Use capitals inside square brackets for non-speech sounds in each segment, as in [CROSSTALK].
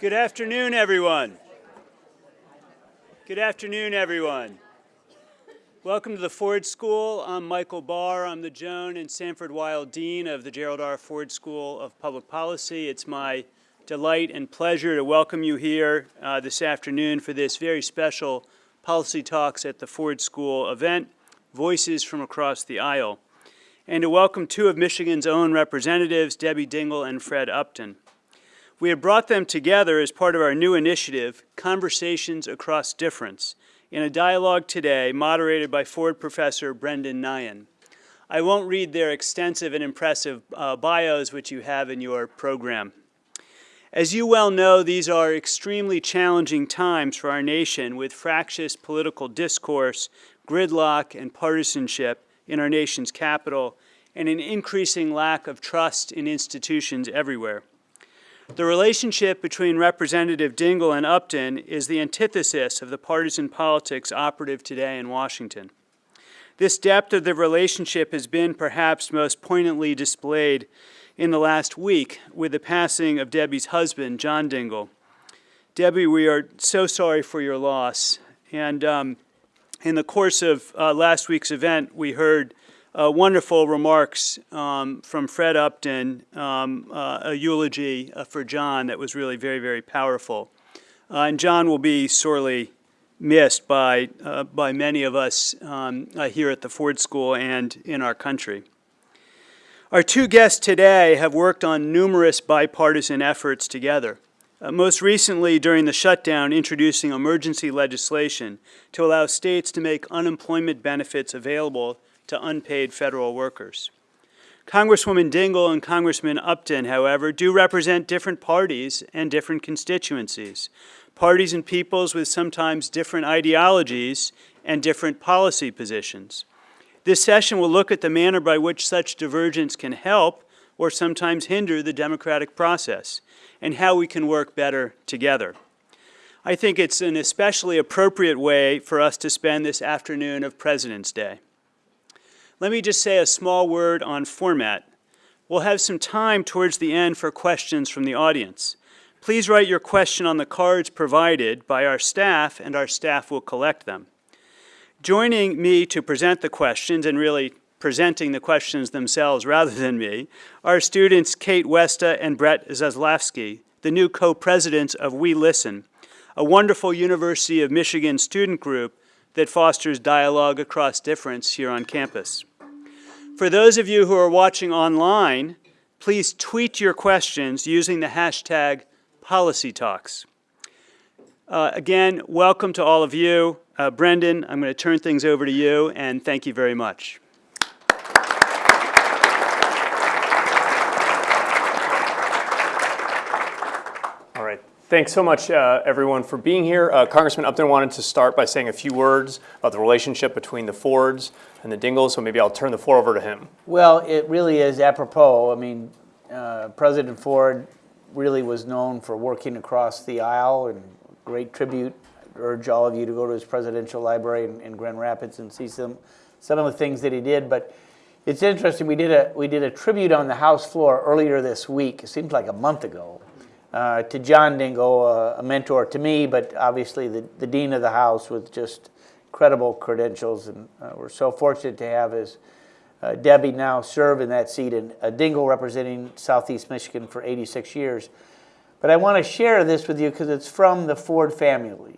Good afternoon, everyone. Good afternoon, everyone. Welcome to the Ford School. I'm Michael Barr. I'm the Joan and Sanford Weill Dean of the Gerald R. Ford School of Public Policy. It's my delight and pleasure to welcome you here uh, this afternoon for this very special Policy Talks at the Ford School event, Voices from Across the Aisle, and to welcome two of Michigan's own representatives, Debbie Dingell and Fred Upton. We have brought them together as part of our new initiative, Conversations Across Difference, in a dialogue today moderated by Ford professor Brendan Nyhan. I won't read their extensive and impressive uh, bios, which you have in your program. As you well know, these are extremely challenging times for our nation with fractious political discourse, gridlock, and partisanship in our nation's capital, and an increasing lack of trust in institutions everywhere. The relationship between Representative Dingell and Upton is the antithesis of the partisan politics operative today in Washington. This depth of the relationship has been perhaps most poignantly displayed in the last week with the passing of Debbie's husband, John Dingell. Debbie, we are so sorry for your loss. And um, in the course of uh, last week's event, we heard uh, wonderful remarks um, from Fred Upton, um, uh, a eulogy uh, for John that was really very, very powerful. Uh, and John will be sorely missed by, uh, by many of us um, uh, here at the Ford School and in our country. Our two guests today have worked on numerous bipartisan efforts together. Uh, most recently, during the shutdown, introducing emergency legislation to allow states to make unemployment benefits available to unpaid federal workers. Congresswoman Dingell and Congressman Upton, however, do represent different parties and different constituencies, parties and peoples with sometimes different ideologies and different policy positions. This session will look at the manner by which such divergence can help or sometimes hinder the democratic process and how we can work better together. I think it's an especially appropriate way for us to spend this afternoon of President's Day. Let me just say a small word on format. We'll have some time towards the end for questions from the audience. Please write your question on the cards provided by our staff and our staff will collect them. Joining me to present the questions and really presenting the questions themselves rather than me are students Kate Westa and Brett Zaslavsky, the new co-presidents of We Listen, a wonderful University of Michigan student group that fosters dialogue across difference here on campus. For those of you who are watching online, please tweet your questions using the hashtag PolicyTalks. Uh, again, welcome to all of you. Uh, Brendan, I'm going to turn things over to you, and thank you very much. Thanks so much, uh, everyone, for being here. Uh, Congressman Upton wanted to start by saying a few words about the relationship between the Fords and the Dingells, so maybe I'll turn the floor over to him. Well, it really is apropos. I mean, uh, President Ford really was known for working across the aisle and great tribute. I urge all of you to go to his presidential library in, in Grand Rapids and see some, some of the things that he did. But it's interesting, we did, a, we did a tribute on the House floor earlier this week. It seems like a month ago uh, to John Dingell, uh, a mentor to me, but obviously the, the dean of the house with just credible credentials. And uh, we're so fortunate to have his uh, Debbie now serve in that seat, and uh, Dingell representing Southeast Michigan for 86 years. But I want to share this with you because it's from the Ford family.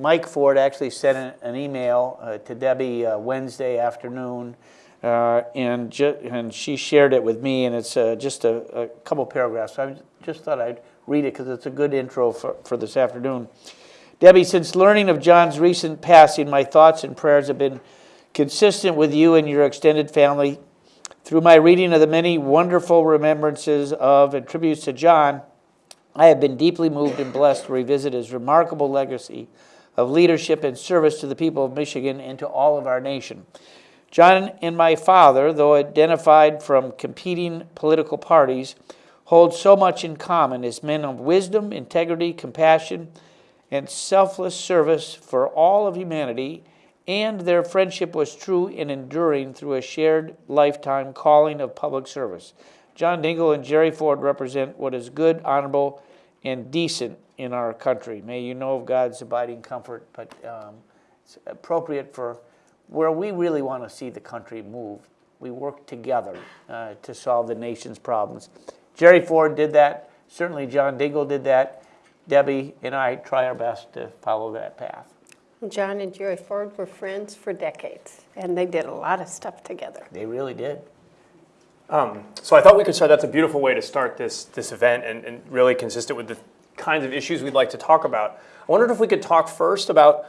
Mike Ford actually sent an, an email to Debbie Wednesday afternoon. Uh, and, and she shared it with me, and it's uh, just a, a, couple paragraphs. I just thought I'd read it because it's a good intro for, for this afternoon. Debbie, since learning of John's recent passing, my thoughts and prayers have been consistent with you and your extended family. Through my reading of the many wonderful remembrances of and tributes to John, I have been deeply moved and blessed to revisit his remarkable legacy of leadership and service to the people of Michigan and to all of our nation. John and my father, though identified from competing political parties, hold so much in common as men of wisdom, integrity, compassion, and selfless service for all of humanity, and their friendship was true and enduring through a shared lifetime calling of public service. John Dingell and Jerry Ford represent what is good, honorable, and decent in our country. May you know of God's abiding comfort, but um, it's appropriate for where we really want to see the country move. We work together uh, to solve the nation's problems. Jerry Ford did that. Certainly, John Dingell did that. Debbie and I try our best to follow that path. John and Jerry Ford were friends for decades, and they did a lot of stuff together. They really did. So I thought we could start, that's a beautiful way to start this, this event and, and really consistent with the kinds of issues we'd like to talk about. I wondered if we could talk first about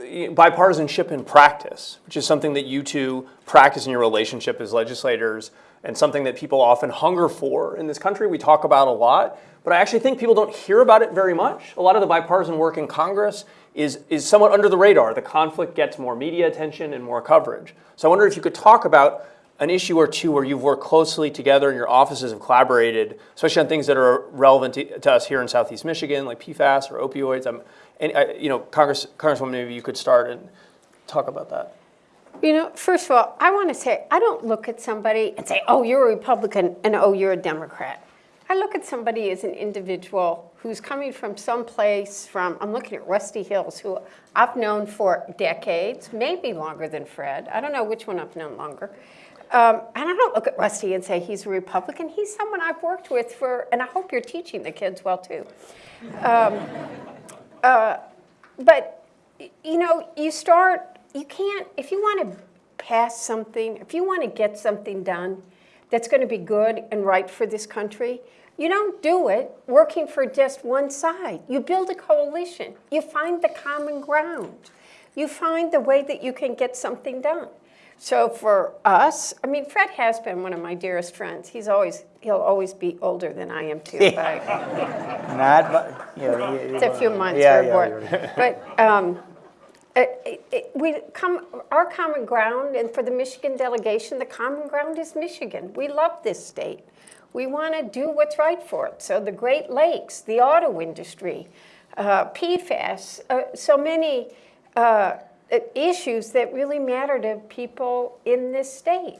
bipartisanship in practice, which is something that you two practice in your relationship as legislators and something that people often hunger for in this country. We talk about a lot, but I actually think people don't hear about it very much. A lot of the bipartisan work in Congress is, is somewhat under the radar. The conflict gets more media attention and more coverage. So I wonder if you could talk about an issue or two where you've worked closely together and your offices have collaborated, especially on things that are relevant to, to us here in Southeast Michigan, like PFAS or opioids. Um, and, uh, you know, Congress, Congresswoman, maybe you could start and talk about that. You know, first of all, I want to say, I don't look at somebody and say, oh, you're a Republican and oh, you're a Democrat. I look at somebody as an individual who's coming from someplace from, I'm looking at Rusty Hills, who I've known for decades, maybe longer than Fred. I don't know which one I've known longer. Um, and I don't look at Rusty and say he's a Republican. He's someone I've worked with for, and I hope you're teaching the kids well too. Uh, but, you know, you start, you can't, if you want to pass something, if you want to get something done that's going to be good and right for this country, you don't do it working for just one side. You build a coalition. You find the common ground. You find the way that you can get something done. So for us, I mean, Fred has been one of my dearest friends. He's always, he'll always be older than I am too. I- [LAUGHS] Not, but, you know. it's a few months, Yeah, we're yeah, But um, it- it- it- we come, our common ground, and for the Michigan delegation, the common ground is Michigan. We love this state. We want to do what's right for it. So the Great Lakes, the auto industry, uh, PFAS, uh, so many uh, issues that really matter to people in this state,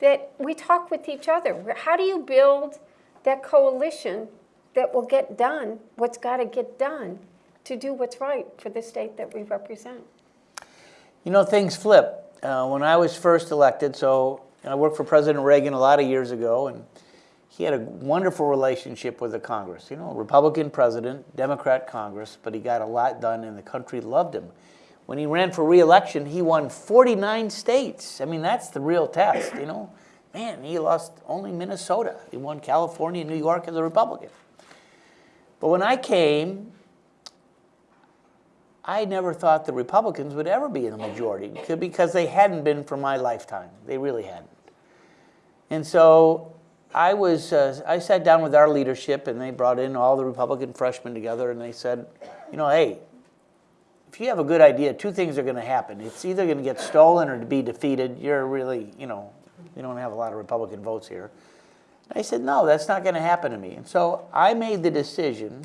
that we talk with each other. How do you build that coalition that will get done what's got to get done to do what's right for the state that we represent? You know, things flip. Uh, when I was first elected, so I worked for President Reagan a lot of years ago, and he had a wonderful relationship with the Congress. You know, Republican president, Democrat Congress, but he got a lot done, and the country loved him. When he ran for reelection, he won 49 states. I mean, that's the real test, you know. Man, he lost only Minnesota. He won California and New York as a Republican. But when I came, I never thought the Republicans would ever be in the majority because they hadn't been for my lifetime. They really hadn't. And so I was, uh, I sat down with our leadership and they brought in all the Republican freshmen together and they said, you know, hey, if you have a good idea, two things are going to happen. It's either going to get stolen or to be defeated. You're really, you know, you don't have a lot of Republican votes here. I said, no, that's not going to happen to me. And so I made the decision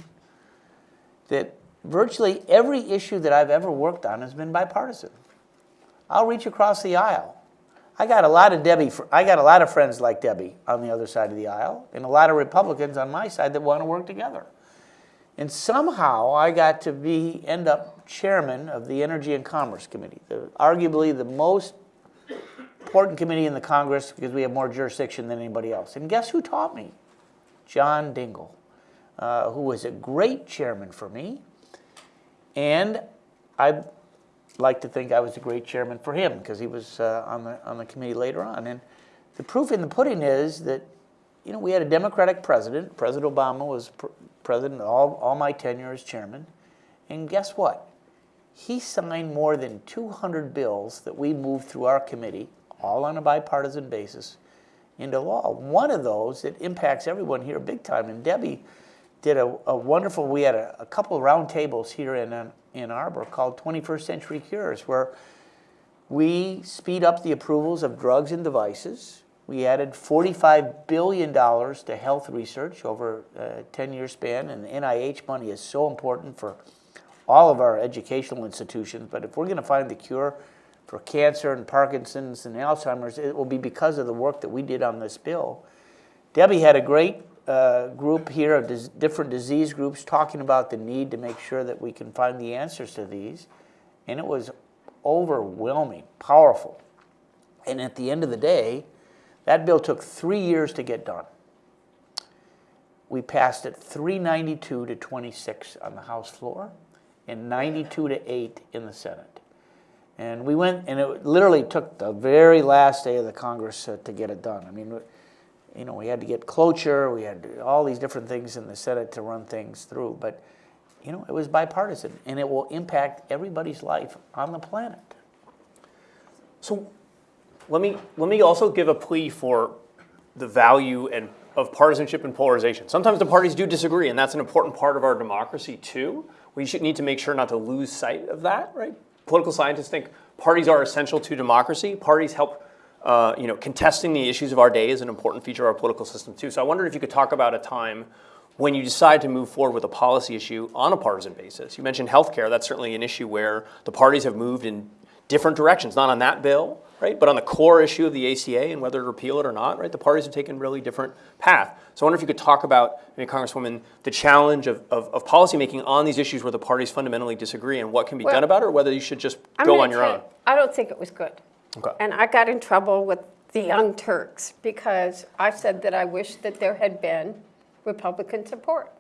that virtually every issue that I've ever worked on has been bipartisan. I'll reach across the aisle. I got a lot of Debbie, I got a lot of friends like Debbie on the other side of the aisle, and a lot of Republicans on my side that want to work together. And somehow I got to be end up chairman of the Energy and Commerce Committee, the, arguably the most important committee in the Congress because we have more jurisdiction than anybody else. And guess who taught me? John Dingell, uh, who was a great chairman for me. And I like to think I was a great chairman for him because he was uh, on, the, on the committee later on. And the proof in the pudding is that, you know, we had a Democratic president. President Obama was pr- president all, all my tenure as chairman. And guess what? He signed more than 200 bills that we moved through our committee, all on a bipartisan basis, into law. One of those that impacts everyone here big time, and Debbie did a, a wonderful, we had a, a couple round tables here in uh, Ann Ann Arbor called 21st Century Cures, where we speed up the approvals of drugs and devices. We added $45 billion to health research over uh, a 10-year span, and NIH money is so important for all of our educational institutions. But if we're going to find the cure for cancer and Parkinson's and Alzheimer's, it will be because of the work that we did on this bill. Debbie had a great uh, group here of dis- different disease groups talking about the need to make sure that we can find the answers to these. And it was overwhelming, powerful. And at the end of the day, that bill took three years to get done. We passed it 392 to 26 on the House floor and 92 to 8 in the Senate. And we went, and it literally took the very last day of the Congress uh, to get it done. I mean, you know, we had to get cloture, we had all these different things in the Senate to run things through, but, you know, it was bipartisan, and it will impact everybody's life on the planet. So let me, let me also give a plea for the value and of partisanship and polarization. Sometimes the parties do disagree, and that's an important part of our democracy too. We should need to make sure not to lose sight of that, right? Political scientists think parties are essential to democracy. Parties help, uh, you know, contesting the issues of our day is an important feature of our political system too. So I wondered if you could talk about a time when you decide to move forward with a policy issue on a partisan basis. You mentioned healthcare. That's certainly an issue where the parties have moved in different directions, not on that bill, right? But on the core issue of the ACA and whether to repeal it or not, right? The parties have taken a really different path. So I wonder if you could talk about, maybe Congresswoman, the challenge of, of, of policymaking on these issues where the parties fundamentally disagree and what can be Well, done about it, or whether you should just I'm go on your own. I don't think it was good. Okay. And I got in trouble with the Young Turks because I said that I wish that there had been Republican support.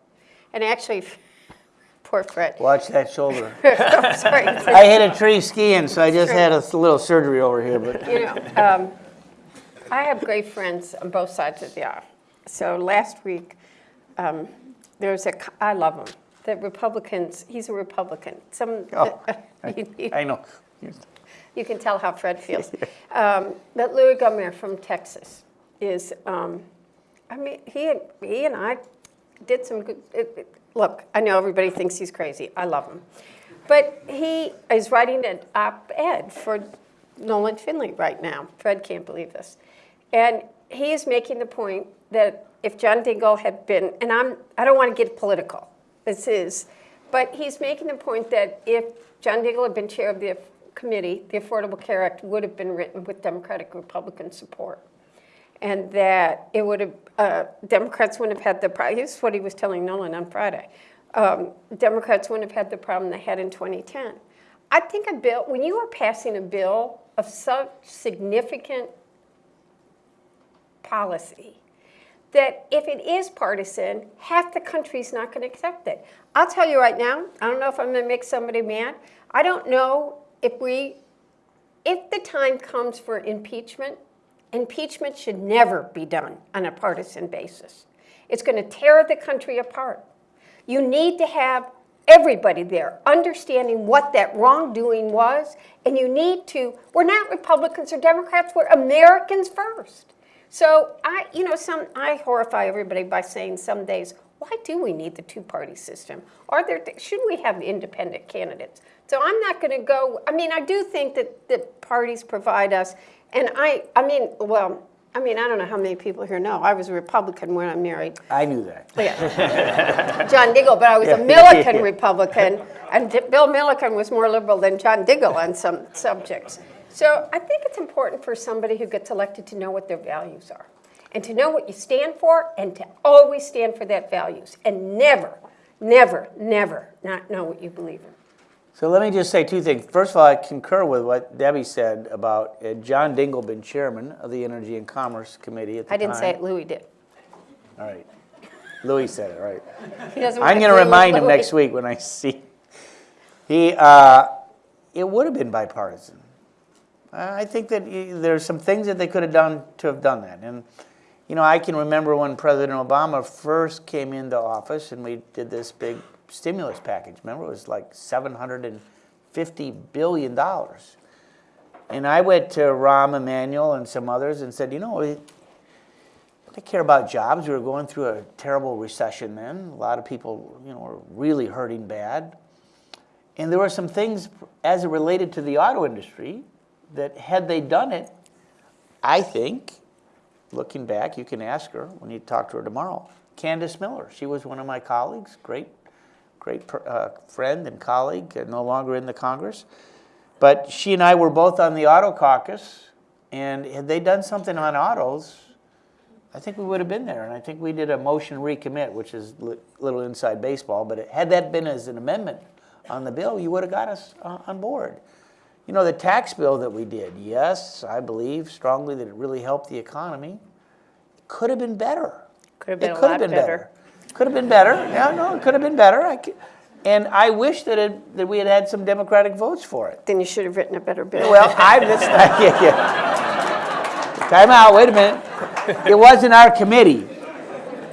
And actually, poor Fred. Watch that shoulder. [LAUGHS] I'm sorry. I hit a tree skiing, so I just had a little surgery over here, but You know, um, I have great friends on both sides of the aisle. So last week, um, there was a, I love him. The Republicans, he's a Republican. Some, Oh, [LAUGHS] you- you- I know. you can tell how Fred feels. [LAUGHS] Um, But Louis Gohmert from Texas is, um, I mean, he, and- he and I did some good, it- it- look, I know everybody thinks he's crazy. I love him. But he is writing an op-ed for Nolan Finley right now. Fred can't believe this. And he is making the point that if John Dingell had been, and I'm, I don't want to get political, this is, but he's making the point that if John Dingell had been chair of the committee, the Affordable Care Act would have been written with Democratic Republican support. And that it would have, uh, Democrats wouldn't have had the, pro- here's what he was telling Nolan on Friday. Um, Democrats wouldn't have had the problem they had in 2010. I think a bill, when you are passing a bill of such significant policy, that if it is partisan, half the country's not going to accept it. I'll tell you right now, I don't know if I'm going to make somebody mad. I don't know if we, if the time comes for impeachment, impeachment should never be done on a partisan basis. It's going to tear the country apart. You need to have everybody there understanding what that wrongdoing was, and you need to, we're not Republicans or Democrats, we're Americans first. So I, you know, some, I horrify everybody by saying some days, why do we need the two-party system? Are there, should we have independent candidates? So I'm not going to go, I mean, I do think that the parties provide us, and I, I mean, well, I mean, I don't know how many people here know, I was a Republican when I married I knew that. yeah. [LAUGHS] John Dingell, but I was a Milliken Republican, and Bill Milliken was more liberal than John Dingell on some subjects. So I think it's important for somebody who gets elected to know what their values are, and to know what you stand for, and to always stand for that values, and never, never, never not know what you believe in. So let me just say two things. First of all, I concur with what Debbie said about uh, John Dingell been chairman of the Energy and Commerce Committee at the I didn't say time. it, Louis did. All right. Louis said it, right. [LAUGHS] He doesn't I'm going to remind him Louis. next week when I see. He, uh, it would have been bipartisan. I think that y- there's some things that they could have done to have done that. And, you know, I can remember when President Obama first came into office and we did this big stimulus package. Remember, it was like $750 billion. And I went to Rahm Emanuel and some others and said, you know, they care about jobs. We were going through a terrible recession then. A lot of people, you know, were really hurting bad. And there were some things as it related to the auto industry that had they done it, I think, looking back, you can ask her when you talk to her tomorrow. Candice Miller, she was one of my colleagues, great, great uh, friend and colleague, no longer in the Congress. But she and I were both on the auto caucus, and had they done something on autos, I think we would have been there, and I think we did a motion recommit, which is a little inside baseball, but it- had that been as an amendment on the bill, you would have got us uh, on board. You know, the tax bill that we did, yes, I believe strongly that it really helped the economy. It Could have been better. Could have been It a could have lot been better. Could have been better. Yeah, no, it could have been better. I c- And I wish that it, that we had had some Democratic votes for it. Then you should have written a better bill. Well, I, [LAUGHS] that's, yeah, yeah. Time out, wait a minute. It wasn't our committee.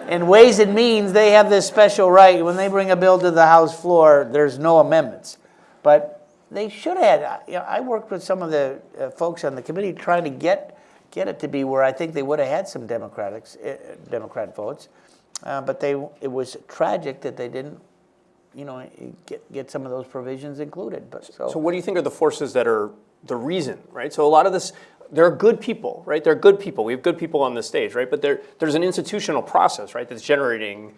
And Ways and Means, they have this special right, when they bring a bill to the House floor, there's no amendments. But they should have, had- you know, I worked with some of the uh, folks on the committee trying to get, get it to be where I think they would have had some Democrats, uh, Democrat votes. Uh, But they, it was tragic that they didn't, you know, get, get some of those provisions included, but so. So what do you think are the forces that are the reason, right? So a lot of this, there are good people, right? There are good people. We have good people on the stage, right? But there, there's an institutional process, right, that's generating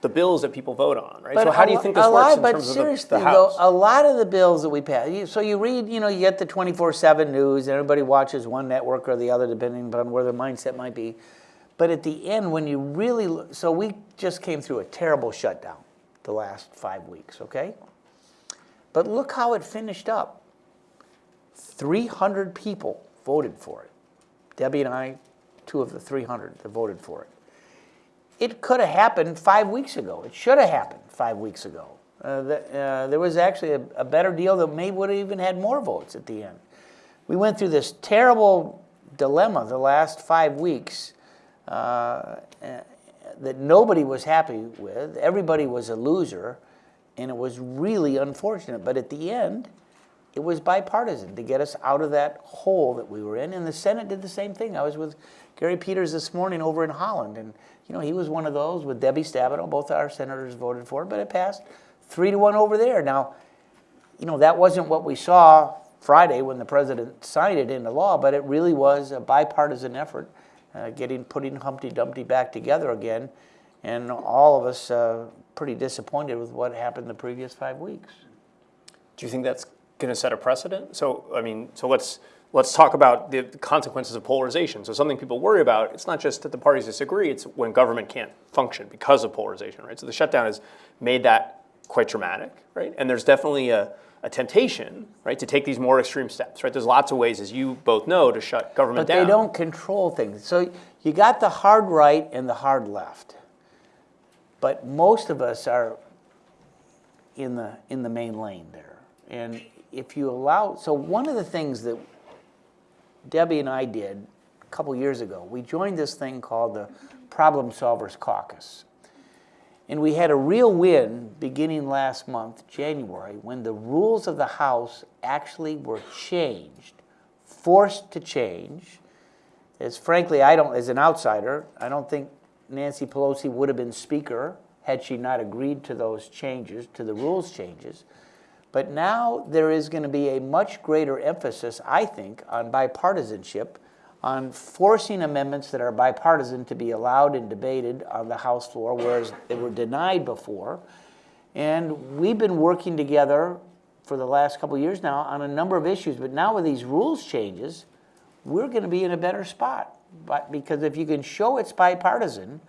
the bills that people vote on, right? So how do you think this a works lot- in but terms of the, seriously, the though, a lot of the bills that we pass, you, so you read, you know, you get the 24/7 news, and everybody watches one network or the other, depending upon where their mindset might be. But at the end, when you really, so we just came through a terrible shutdown the last five weeks, okay? But look how it finished up. 300 people voted for it. Debbie and I, two of the 300 that voted for it. It could have happened five weeks ago. It should have happened five weeks ago. Uh, the, uh, there was actually a, a better deal that maybe would have even had more votes at the end. We went through this terrible dilemma the last five weeks uh, that nobody was happy with. Everybody was a loser, and it was really unfortunate. But at the end, it was bipartisan to get us out of that hole that we were in. And the Senate did the same thing. I was with Gary Peters this morning over in Holland, and you know he was one of those with Debbie Stabenow. Both our senators voted for it, but it passed three to one over there. Now, you know that wasn't what we saw Friday when the president signed it into law, but it really was a bipartisan effort, uh, getting putting Humpty Dumpty back together again, and all of us uh, pretty disappointed with what happened the previous five weeks. Do you think that's going to set a precedent? So, I mean, so let's let's talk about the consequences of polarization. So, something people worry about, it's not just that the parties disagree; it's when government can't function because of polarization, right? So, the shutdown has made that quite dramatic, right? And there's definitely a, a temptation, right, to take these more extreme steps, right? There's lots of ways, as you both know, to shut government But down. they don't control things. So you got the hard right and the hard left. But most of us are in the, in the main lane there. And if you allow, so one of the things that Debbie and I did a couple years ago, we joined this thing called the Problem Solvers Caucus. And we had a real win beginning last month, January, when the rules of the House actually were changed, forced to change. As frankly, I don't, as an outsider, I don't think Nancy Pelosi would have been Speaker had she not agreed to those changes, to the rules changes. But now there is going to be a much greater emphasis, I think, on bipartisanship, on forcing amendments that are bipartisan to be allowed and debated on the House floor, whereas they were denied before. And we've been working together for the last couple years now on a number of issues, but now with these rules changes, we're going to be in a better spot. But because if you can show it's bipartisan,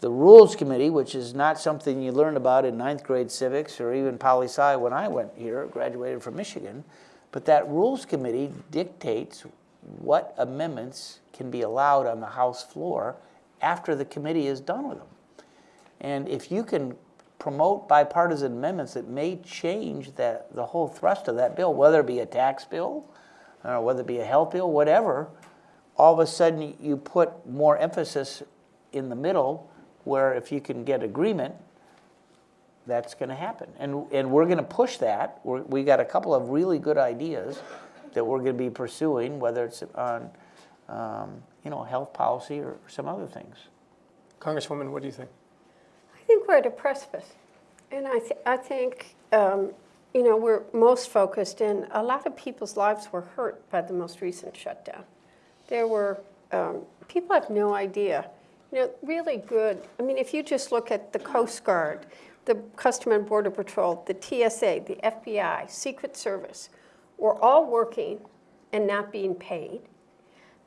the Rules Committee, which is not something you learn about in ninth grade civics or even poli sci when I went here, graduated from Michigan, but that Rules Committee dictates what amendments can be allowed on the House floor after the committee is done with them. And if you can promote bipartisan amendments that may change that, the whole thrust of that bill, whether it be a tax bill, or whether it be a health bill, whatever, all of a sudden you put more emphasis in the middle where if you can get agreement, that's going to happen. And, and we're going to push that. We're, we got a couple of really good ideas that we're going to be pursuing, whether it's on, um, you know, health policy or some other things. Congresswoman, what do you think? I think we're at a precipice. And I, th- I think, um, you know, we're most focused in, a lot of people's lives were hurt by the most recent shutdown. There were, um, people have no idea, you know, really good. I mean, if you just look at the Coast Guard, the Custom and Border Patrol, the TSA, the FBI, Secret Service, we're all working and not being paid.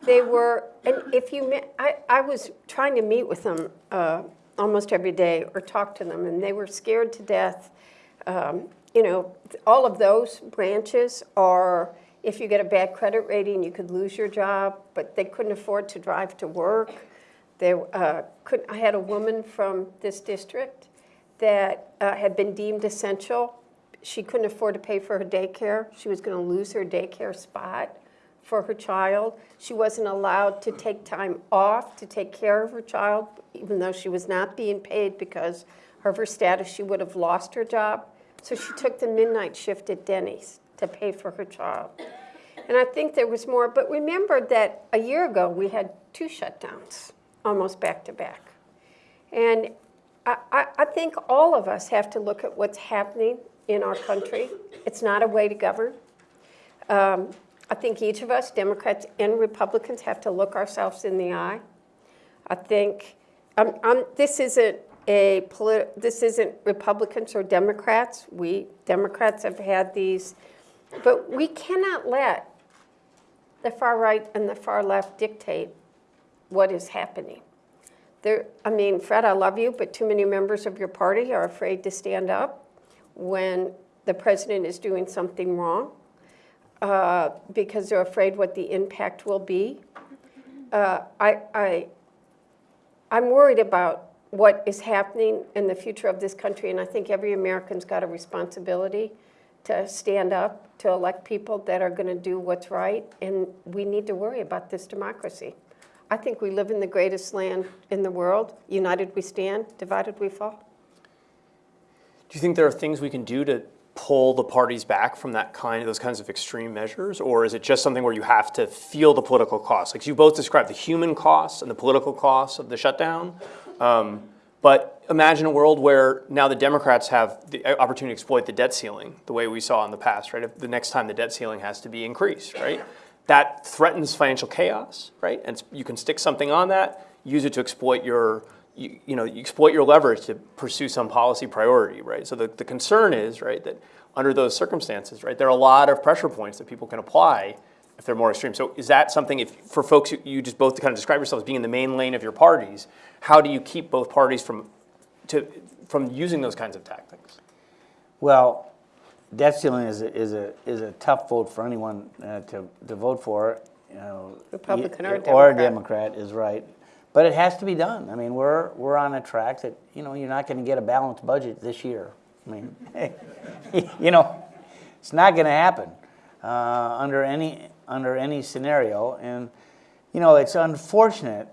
They were, and if you, met- I, I was trying to meet with them uh, almost every day or talk to them, and they were scared to death. Um, You know, all of those branches are, if you get a bad credit rating, you could lose your job, but they couldn't afford to drive to work. They uh, could, I had a woman from this district that uh, had been deemed essential. She couldn't afford to pay for her daycare. She was going to lose her daycare spot for her child. She wasn't allowed to take time off to take care of her child, even though she was not being paid because of her status, she would have lost her job. So she took the midnight shift at Denny's to pay for her child. And I think there was more, but remember that a year ago, we had two shutdowns, almost back to back. And I, I, I think all of us have to look at what's happening in our country. It's not a way to govern. Um, I think each of us, Democrats and Republicans, have to look ourselves in the eye. I think um, um, this isn't a this isn't Republicans or Democrats. We Democrats have had these, but we cannot let the far right and the far left dictate what is happening. There, I mean, Fred, I love you, but too many members of your party are afraid to stand up when the president is doing something wrong uh, because they're afraid what the impact will be. Uh, I, I, I'm worried about what is happening in the future of this country, and I think every American's got a responsibility to stand up, to elect people that are going to do what's right, and we need to worry about this democracy. I think we live in the greatest land in the world. United we stand, divided we fall. Do you think there are things we can do to pull the parties back from that kind, of those kinds of extreme measures, or is it just something where you have to feel the political costs? Like you both described the human costs and the political costs of the shutdown, um, but imagine a world where now the Democrats have the opportunity to exploit the debt ceiling the way we saw in the past, right? If the next time the debt ceiling has to be increased, right? That threatens financial chaos, right? And you can stick something on that, use it to exploit your you, you know, you exploit your leverage to pursue some policy priority, right? So the, the concern is, right, that under those circumstances, right, there are a lot of pressure points that people can apply if they're more extreme. So is that something, if for folks who you just both kind of describe yourselves being in the main lane of your parties, how do you keep both parties from, to, from using those kinds of tactics? Well, debt ceiling is a, is a, is a tough vote for anyone uh, to, to vote for, you know. Republican or Or a Democrat. Democrat is right. But it has to be done. I mean, we're, we're on a track that, you know, you're not gonna get a balanced budget this year. I mean, [LAUGHS] you know, it's not gonna happen, uh, under any, under any scenario. And, you know, it's unfortunate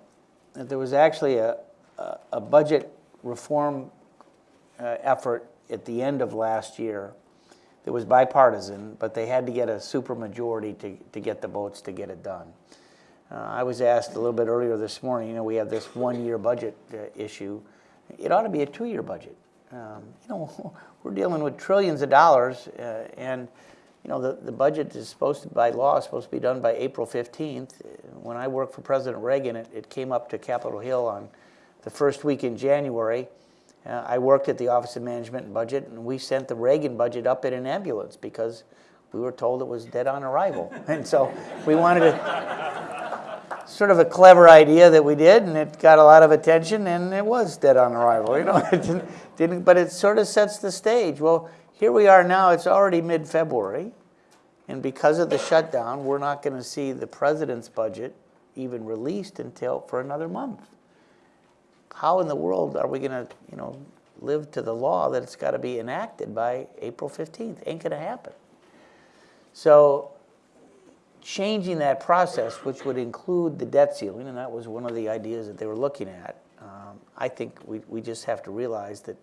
that there was actually a, a, a budget reform uh, effort at the end of last year that was bipartisan, but they had to get a supermajority to, to get the votes to get it done. Uh, I was asked a little bit earlier this morning, you know, we have this one-year budget uh, issue. It ought to be a two-year budget. Um, you know, [LAUGHS] we're dealing with trillions of dollars, uh, and you know, the, the budget is supposed to, by law, supposed to be done by April 15th. When I worked for President Reagan, it, it came up to Capitol Hill on the first week in January. Uh, I worked at the Office of Management and Budget, and we sent the Reagan budget up in an ambulance because we were told it was dead on arrival. [LAUGHS] and so we wanted to, sort of a clever idea that we did, and it got a lot of attention, and it was dead on arrival. You know, [LAUGHS] it didn't, didn't, but it sort of sets the stage. Well, here we are now. It's already mid-February, and because of the shutdown, we're not going to see the president's budget even released until for another month. How in the world are we going to, you know, live to the law that it's got to be enacted by April 15th? Ain't going to happen. So changing that process, which would include the debt ceiling, and that was one of the ideas that they were looking at, um, I think we, we just have to realize that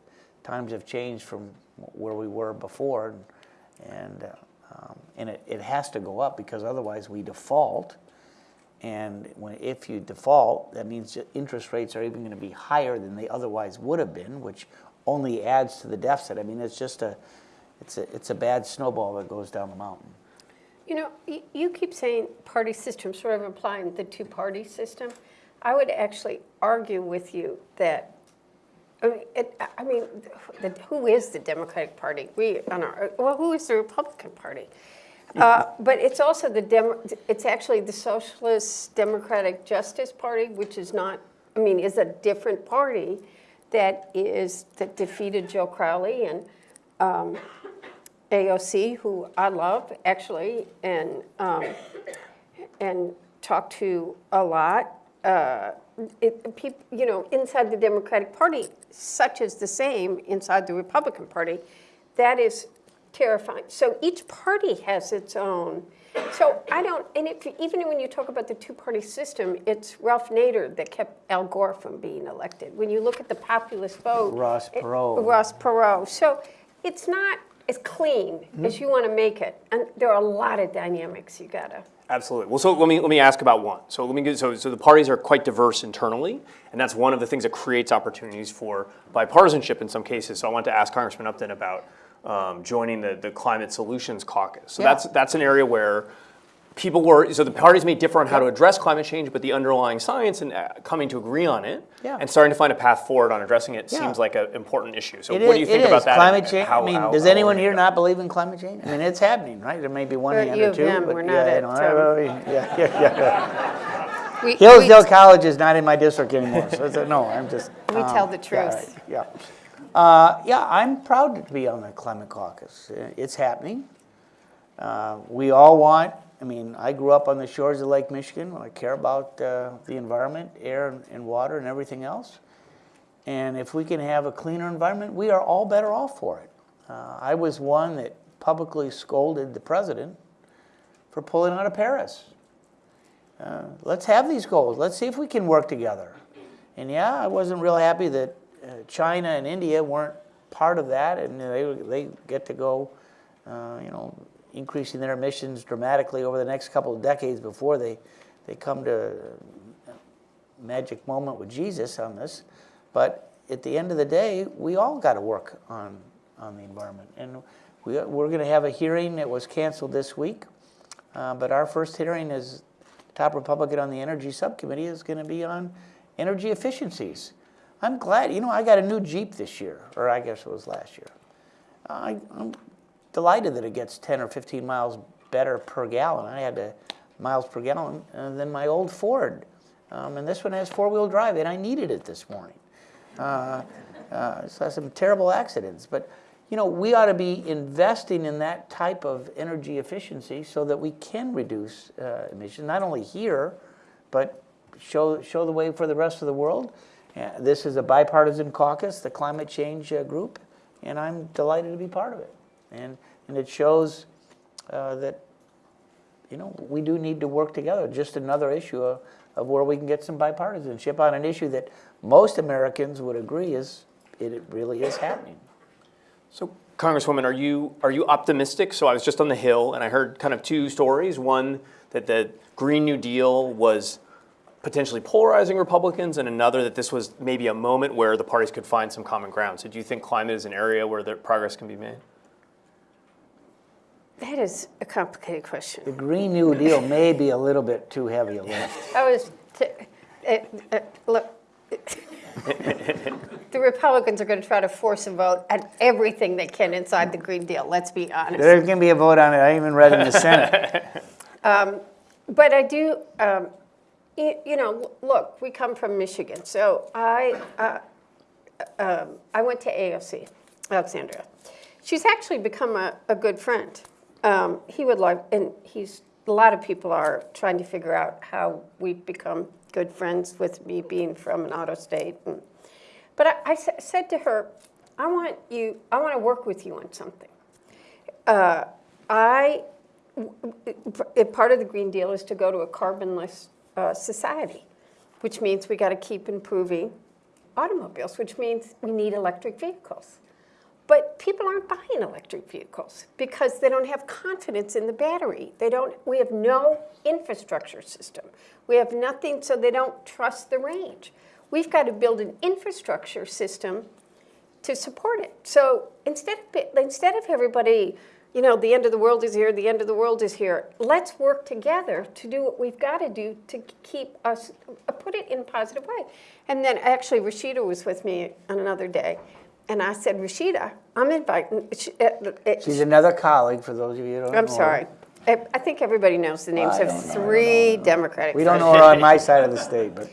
times have changed from where we were before, and, and, uh, um, and it, it has to go up because otherwise we default. And when, if you default, that means interest rates are even going to be higher than they otherwise would have been, which only adds to the deficit. I mean, it's just a, it's a, it's a bad snowball that goes down the mountain. You know, you, keep saying party system, sort of implying the two-party system. I would actually argue with you that, I mean, it, I mean, the, who is the Democratic Party? We, on our, well, who is the Republican Party? Uh, But it's also the, Demo- it's actually the Socialist Democratic Justice Party, which is not, I mean, is a different party that is, that defeated Joe Crowley and um, AOC, who I love, actually, and, um, and talk to a lot. Uh, it, peop, you know, inside the Democratic Party, such is the same inside the Republican Party. That is terrifying. So each party has its own. So I don't, and if, even when you talk about the two-party system, it's Ralph Nader that kept Al Gore from being elected. When you look at the populist vote, Ross it- Perot. Ross Perot. So it's not as clean as you want to make it, and there are a lot of dynamics you gotta. Absolutely. Well, so let me let me ask about one. So let me get so so the parties are quite diverse internally, and that's one of the things that creates opportunities for bipartisanship in some cases. So I want to ask Congressman Upton about um, joining the the Climate Solutions Caucus. So Yeah. that's that's an area where people were so the parties may differ on how to address climate change, but the underlying science and uh, coming to agree on it Yeah. and starting to find a path forward on addressing it Yeah. seems like an important issue. So It what do you think about is. that? Climate change, how- I mean, how- does how anyone here not believe in climate change? I mean, it's happening, right? There may be one hand or two, M, but we're yeah, not you at, know, I- I- yeah, yeah, yeah. We, Hillsdale College is not in my district anymore, so it's, a- no, I'm just. We um, tell the yeah, truth. right, Yeah. Uh, yeah, I'm proud to be on the climate caucus. Uh, It's happening. Uh, we all want, I mean, I grew up on the shores of Lake Michigan. I care about uh, the environment, air and, and water and everything else. And if we can have a cleaner environment, we are all better off for it. Uh, I was one that publicly scolded the president for pulling out of Paris. Uh, let's have these goals. Let's see if we can work together. And yeah, I wasn't real happy that uh, China and India weren't part of that, and they they get to go, uh, you know, increasing their emissions dramatically over the next couple of decades before they they come to a magic moment with Jesus on this. But at the end of the day, we all got to work on on the environment, and we we're going to have a hearing that was canceled this week. Uh, But our first hearing is, top Republican on the Energy Subcommittee is going to be on energy efficiencies. I'm glad, you know, I got a new Jeep this year, or I guess it was last year. I, I'm delighted that it gets 10 or 15 miles better per gallon. I had to, miles per gallon uh, than my old Ford. Um, and this one has four-wheel drive, and I needed it this morning. Uh, uh, so some terrible accidents. But you know, we ought to be investing in that type of energy efficiency so that we can reduce uh, emissions, not only here, but show show the way for the rest of the world. Uh, this is a bipartisan caucus, the climate change uh, group, and I'm delighted to be part of it. And and it shows uh, that you know we do need to work together. Just another issue of, of where we can get some bipartisanship on an issue that most Americans would agree is it really is happening. So, Congresswoman, are you are you optimistic? So I was just on the Hill, and I heard kind of two stories. One that the Green New Deal was potentially polarizing Republicans, and another that this was maybe a moment where the parties could find some common ground. So, do you think climate is an area where progress can be made? That is a complicated question. The Green New Deal may be a little bit too heavy a lift. [LAUGHS] I was, t- uh, uh, look, [LAUGHS] the Republicans are going to try to force a vote on everything they can inside the Green Deal, let's be honest. There's going to be a vote on it. I even read in the Senate. [LAUGHS] But I do, um, you, you know, look, we come from Michigan, so I, uh, um, I went to AOC, Alexandria. She's actually become a, a good friend. Um, he would like, and he's, a lot of people are trying to figure out how we've become good friends with me being from an auto state. And, but I, I sa- said to her, I want you, I want to work with you on something. Uh, I part of the Green Deal is to go to a carbonless uh, society, which means we got to keep improving automobiles, which means we need electric vehicles. But people aren't buying electric vehicles because they don't have confidence in the battery. They don't. We have no infrastructure system. We have nothing, so they don't trust the range. We've got to build an infrastructure system to support it. So instead of instead of everybody, you know, the end of the world is here, the end of the world is here. Let's work together to do what we've got to do to keep us put it in a positive way. And then actually, Rashida was with me on another day, and I said, Rashida, I'm inviting. she- uh, uh, She's another colleague, for those of you who don't know. I'm her. sorry. I I think everybody knows the names I of don't know, three Democratic. We don't know her on my side of the state, but.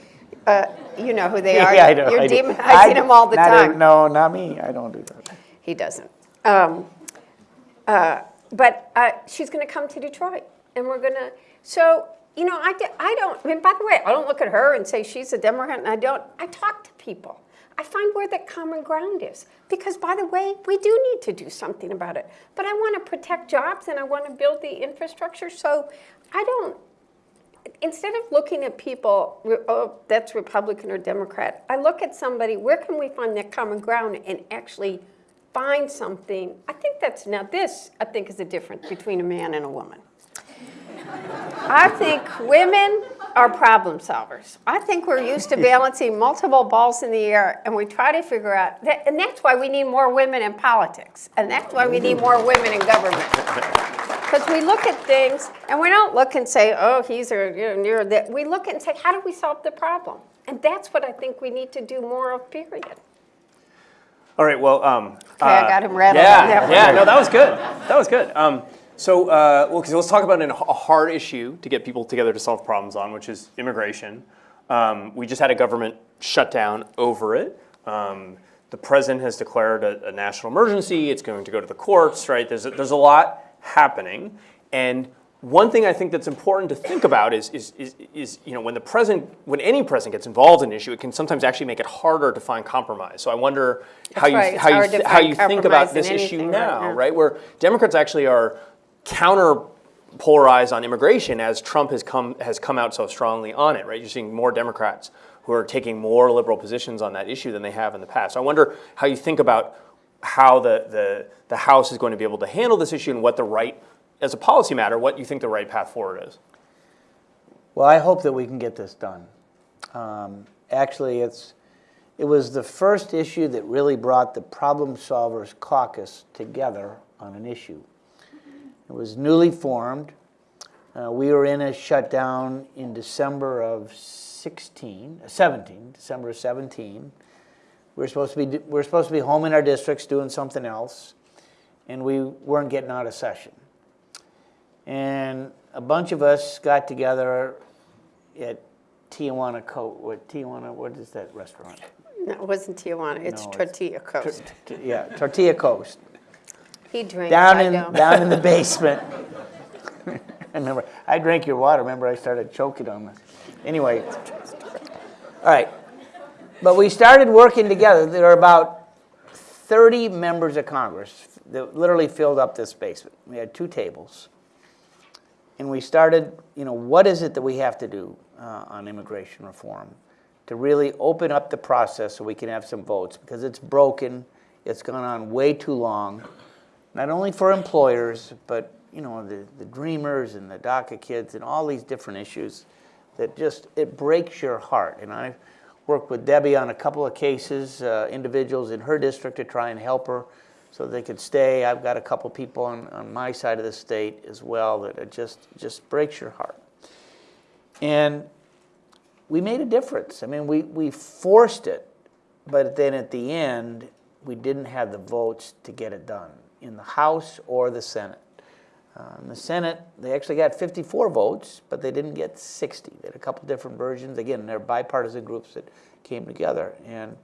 [LAUGHS] You know who they [LAUGHS] are. Yeah, I know. You're I demonizing I- them all the not a- time. No, not me, I don't do that. He doesn't. Um, uh, But uh, she's going to come to Detroit, and we're going to, so, you know, I, I don't, I mean, by the way, I don't look at her and say she's a Democrat, and I don't, I talk to people. I find where that common ground is, because by the way, we do need to do something about it. But I want to protect jobs, and I want to build the infrastructure, so I don't, instead of looking at people, oh, that's Republican or Democrat, I look at somebody, where can we find that common ground and actually find something? I think that's, now this, I think is the difference between a man and a woman. I think women are problem solvers. I think we're used to [LAUGHS] balancing multiple balls in the air and we try to figure out, that, and that's why we need more women in politics. And that's why we need more women in government. [LAUGHS] Because we look at things and we don't look and say, oh, he's or you're, you're that. We look and say, how do we solve the problem? And that's what I think we need to do more of, period. All right, well, um. Okay, I got him rattled Yeah, that yeah, no, that was good. That was good. Um, so, uh, well, let's talk about an, a hard issue to get people together to solve problems on, which is immigration. Um, we just had a government shutdown over it. Um, the president has declared a, a national emergency. It's going to go to the courts, right? There's a, there's a lot happening, and one thing I think that's important to think about is, is, is, is, you know, when the president, when any president gets involved in an issue, it can sometimes actually make it harder to find compromise. So I wonder how you, right. How you, to th- how you think about this issue anything right now, now. right? Where Democrats actually are counter polarized on immigration as Trump has come has come out so strongly on it, right? You're seeing more Democrats who are taking more liberal positions on that issue than they have in the past. So I wonder how you think about how the, the, the House is going to be able to handle this issue and what the right, as a policy matter, what you think the right path forward is. Well, I hope that we can get this done. Um, Actually, it's, it was the first issue that really brought the Problem Solvers Caucus together on an issue. It was newly formed. Uh, We were in a shutdown in December of 16, uh, 17, December of 17. We were supposed to be, we were supposed to be home in our districts doing something else, and we weren't getting out of session. And a bunch of us got together at Tijuana Co, what, Tijuana, what is that restaurant? No, it wasn't Tijuana, it's No, it's- Tortilla Coast. T- Yeah, Tortilla Coast, He drinks, down in, down in the [LAUGHS] basement. [LAUGHS] I remember, I drank your water, remember I started choking on this. Anyway, all right. But we started working together. There are about 30 members of Congress that literally filled up this basement. We had two tables. And we started, you know, what is it that we have to do uh, on immigration reform to really open up the process so we can have some votes? Because it's broken, it's gone on way too long, not only for employers, but, you know, the, the dreamers and the DACA kids and all these different issues that just, it breaks your heart. And I've worked with Debbie on a couple of cases, uh, individuals in her district to try and help her so they could stay. I've got a couple people on, on my side of the state as well that it just, just breaks your heart. And we made a difference. I mean, we, we forced it, but then at the end, we didn't have the votes to get it done in the House or the Senate. Uh, in the Senate, they actually got 54 votes, but they didn't get 60. They had a couple different versions. Again, they're bipartisan groups that came together. And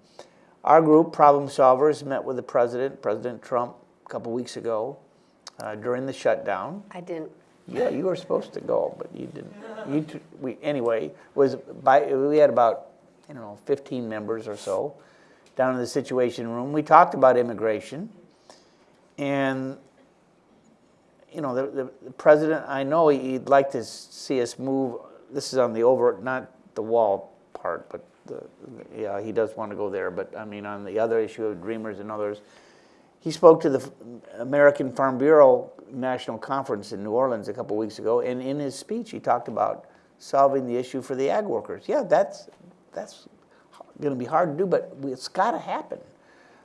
our group, Problem Solvers, met with the president, President Trump, a couple weeks ago uh, during the shutdown. I didn't. Yeah, you were supposed to go, but you didn't. You, we, anyway, was by, we had about, I don't know, 15 members or so down in the Situation Room. We talked about immigration. And, you know, the, the, president, I know he'd like to see us move, this is on the over, not the wall part, but the, yeah, he does want to go there, but I mean, on the other issue of Dreamers and others, he spoke to the American Farm Bureau National Conference in New Orleans a couple weeks ago, and in his speech, he talked about solving the issue for the ag workers. Yeah, that's, that's going to be hard to do, but it's got to happen.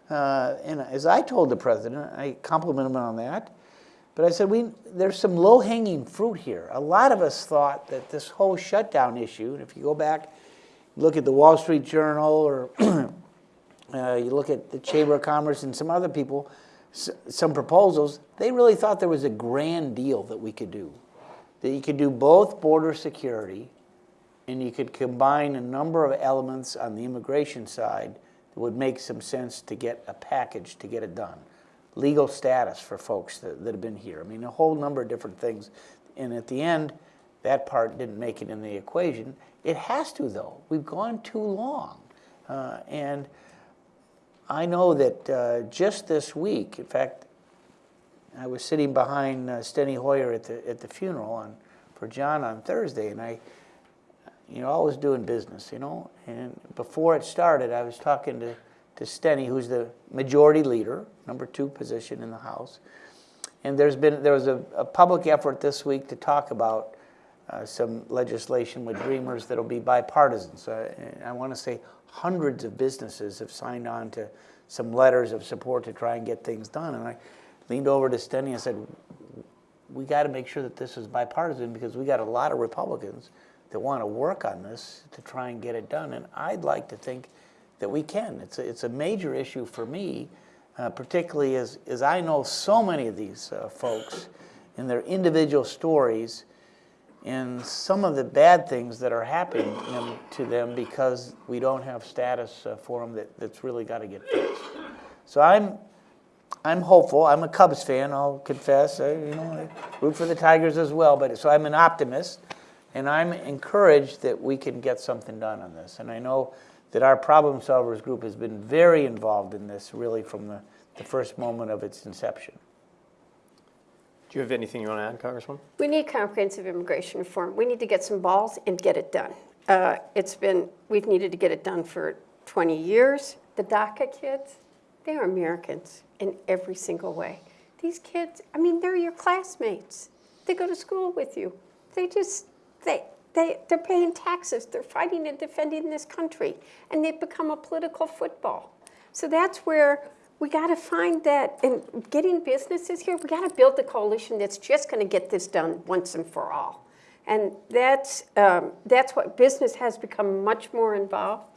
Uh, and as I told the president, I complimented him on that, but I said, we, there's some low-hanging fruit here. A lot of us thought that this whole shutdown issue, and if you go back, look at the Wall Street Journal or [CLEARS THROAT] uh, you look at the Chamber of Commerce and some other people, some proposals, they really thought there was a grand deal that we could do. that you could do both border security and you could combine a number of elements on the immigration side that would make some sense to get a package to get it done. Legal status for folks that, that have been here. I mean, a whole number of different things. And at the end, that part didn't make it in the equation. It has to, though. We've gone too long. Uh, and I know that uh, just this week, in fact, I was sitting behind uh, Steny Hoyer at the, at the funeral on, for John on Thursday, and I, you know, always doing business, you know. And before it started, I was talking to, to Steny, who's the majority leader, number two position in the House. And there's been, there was a, a public effort this week to talk about uh, some legislation with Dreamers that'll be bipartisan. So I, I want to say hundreds of businesses have signed on to some letters of support to try and get things done. And I leaned over to Steny and said, we got to make sure that this is bipartisan because we got a lot of Republicans that want to work on this to try and get it done. And I'd like to think that we can. It's a, it's a major issue for me, uh, particularly as, as I know so many of these uh, folks and their individual stories and some of the bad things that are happening them- to them because we don't have status uh, for them that, that's really got to get fixed. So I'm, I'm hopeful. I'm a Cubs fan. I'll confess. I, you know, I root for the Tigers as well. But so I'm an optimist, and I'm encouraged that we can get something done on this. And I know that our problem solvers group has been very involved in this, really from the, the first moment of its inception. Do you have anything you want to add, Congresswoman? We need comprehensive immigration reform. We need to get some balls and get it done. Uh, It's been, we've needed to get it done for 20 years. The DACA kids, they are Americans in every single way. These kids, I mean, they're your classmates. They go to school with you. They just, they, they, they're paying taxes. They're fighting and defending this country. And they've become a political football. So that's where we got to find that, and getting businesses here, we got to build the coalition that's just going to get this done once and for all. And that's, um, that's what business has become much more involved.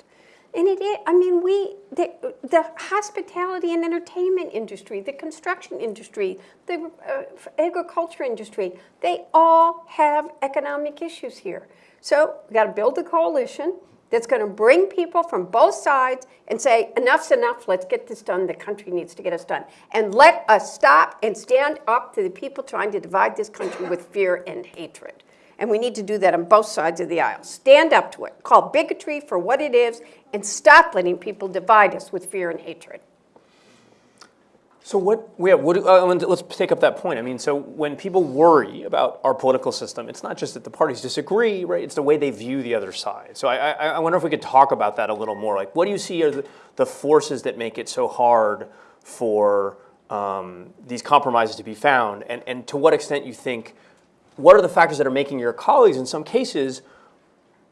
And it is, I mean, we, the, the hospitality and entertainment industry, the construction industry, the uh, agriculture industry, they all have economic issues here. So we got to build a coalition that's going to bring people from both sides and say, enough's enough, let's get this done, the country needs to get us done. And let us stop and stand up to the people trying to divide this country with fear and hatred. And we need to do that on both sides of the aisle. Stand up to it, call bigotry for what it is, and stop letting people divide us with fear and hatred. So what, yeah, what, uh, let's take up that point. I mean, so when people worry about our political system, it's not just that the parties disagree, right? It's the way they view the other side. So I, I, I wonder if we could talk about that a little more. Like, what do you see are the, the forces that make it so hard for um, these compromises to be found? And, and to what extent you think, what are the factors that are making your colleagues, in some cases,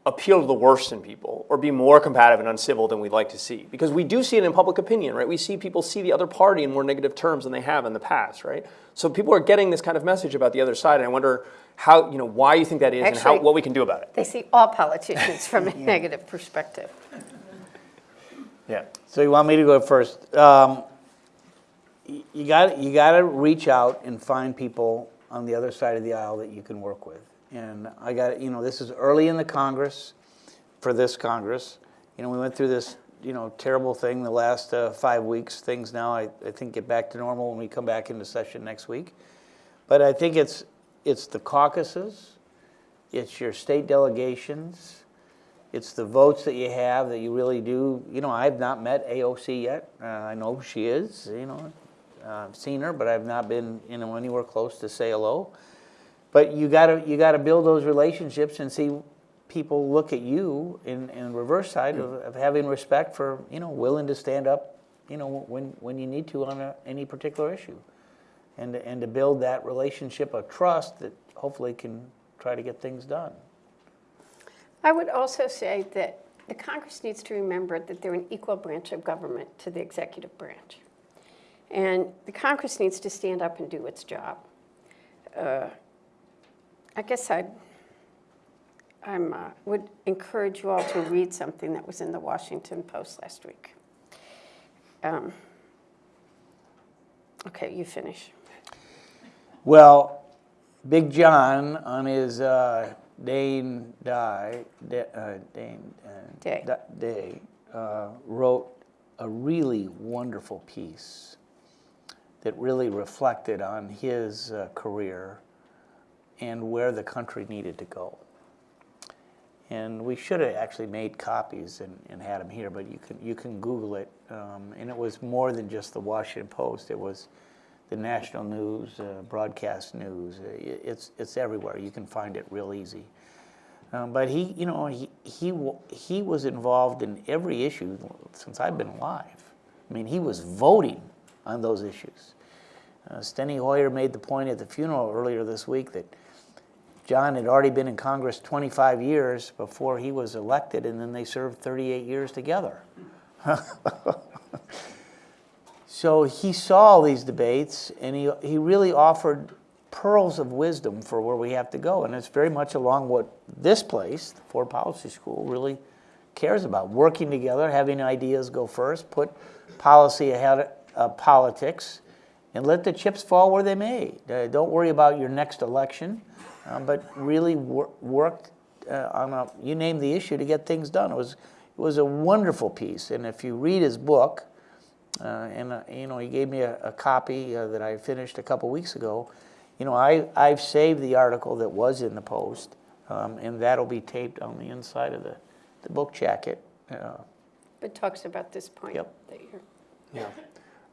appeal to the worst in people or be more combative and uncivil than we'd like to see. Because we do see it in public opinion, right? We see people see the other party in more negative terms than they have in the past, right? So people are getting this kind of message about the other side, and I wonder how, you know, why you think that is and how, what we can do about it. They see all politicians from a [LAUGHS] negative perspective. Yeah. So you want me to go first? Um, you got you got to reach out and find people on the other side of the aisle that you can work with. And I got you know this is early in the Congress, for this Congress. You know we went through this you know terrible thing the last uh, five weeks. Things now I, I think get back to normal when we come back into session next week. But I think it's it's the caucuses, it's your state delegations, it's the votes that you have that you really do. You know, I've not met AOC yet. Uh, I know she is. You know, uh, seen her, but I've not been you know anywhere close to say hello. But you gotta you gotta build those relationships and see people look at you in in reverse side of, of having respect for you know willing to stand up you know when when you need to on a, any particular issue, and and to build that relationship of trust that hopefully can try to get things done. I would also say that the Congress needs to remember that they're an equal branch of government to the executive branch. And the Congress needs to stand up and do its job. Uh, I guess I'm, uh, would encourage you all to read something that was in the Washington Post last week. Um, Okay, you finish. Well, Big John on his uh, Dane die, uh, Dane uh, Day. da- day uh, wrote a really wonderful piece that really reflected on his uh, career and where the country needed to go. And we should have actually made copies and, and had them here, but you can, you can Google it. Um, and it was more than just the Washington Post. It was the national news, uh, broadcast news. Uh, It's, it's everywhere. You can find it real easy. Um, but he, you know, he, he, he was involved in every issue since I've been alive. I mean, he was voting on those issues. Uh, Steny Hoyer made the point at the funeral earlier this week that John had already been in Congress 25 years before he was elected, and then they served 38 years together. [LAUGHS] so he saw all these debates, and he, he really offered pearls of wisdom for where we have to go. And it's very much along what this place, the Ford Policy School, really cares about working together, having ideas go first, put policy ahead of politics, and let the chips fall where they may. Uh, don't worry about your next election, uh, but really wor- work uh, on a, you name the issue to get things done. It was, it was a wonderful piece. And if you read his book, uh, and uh, you know, he gave me a, a copy uh, that I finished a couple weeks ago. You know, I, I've saved the article that was in the Post, um, and that'll be taped on the inside of the, the book jacket. Uh, It talks about this point Yep. that you're. Yeah.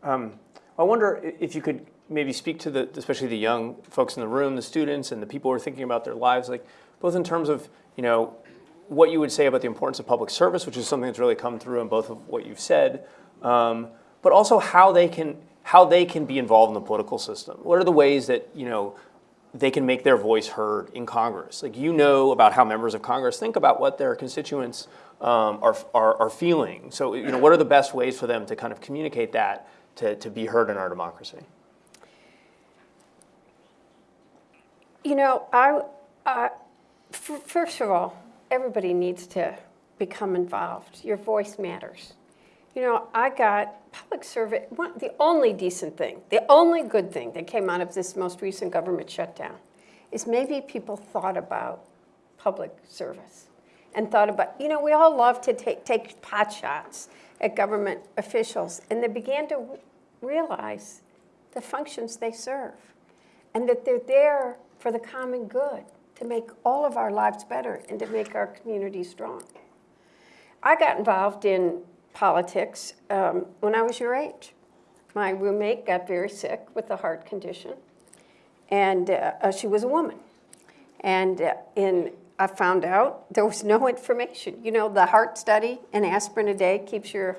Um, I wonder if you could maybe speak to the, especially the young folks in the room, the students, and the people who are thinking about their lives, like both in terms of you know what you would say about the importance of public service, which is something that's really come through in both of what you've said, um, but also how they can how they can be involved in the political system. What are the ways that you know they can make their voice heard in Congress? Like you know about how members of Congress think about what their constituents um, are, are are feeling. So you know what are the best ways for them to kind of communicate that to, to be heard in our democracy? You know, I, first of all, everybody needs to become involved. Your voice matters. You know, I got public service, one, the only decent thing, the only good thing that came out of this most recent government shutdown is maybe people thought about public service and thought about, you know, we all love to take, take pot shots at government officials, and they began to realize the functions they serve and that they're there for the common good, to make all of our lives better and to make our community strong. I got involved in politics um, when I was your age. My roommate got very sick with a heart condition, and uh, uh, she was a woman. And uh, in, I found out there was no information. You know, the heart study, an aspirin a day keeps your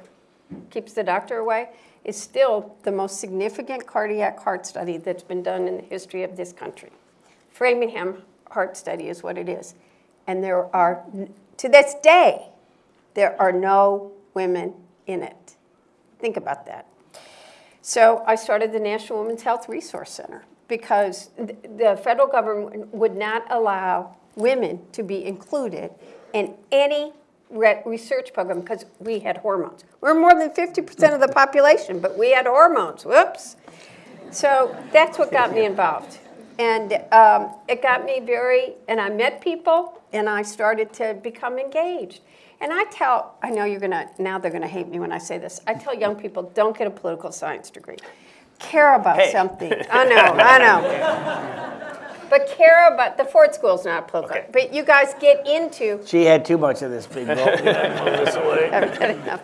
keeps the doctor away, is still the most significant cardiac heart study that's been done in the history of this country. Framingham Heart Study is what it is. And there are, to this day, there are no women in it. Think about that. So I started the National Women's Health Resource Center because the federal government would not allow women to be included in any re- research program because we had hormones. We're more than 50% of the population, but we had hormones. Whoops. So that's what got me involved. And um, it got me very, and I met people and I started to become engaged. And I tell, I know you're gonna, now they're gonna hate me when I say this. I tell young people, don't get a political science degree. Care about Hey. something. I know, I know. [LAUGHS] But care about, the Ford School's not political. Okay. But you guys get into she had too much of this big vote. I've had enough.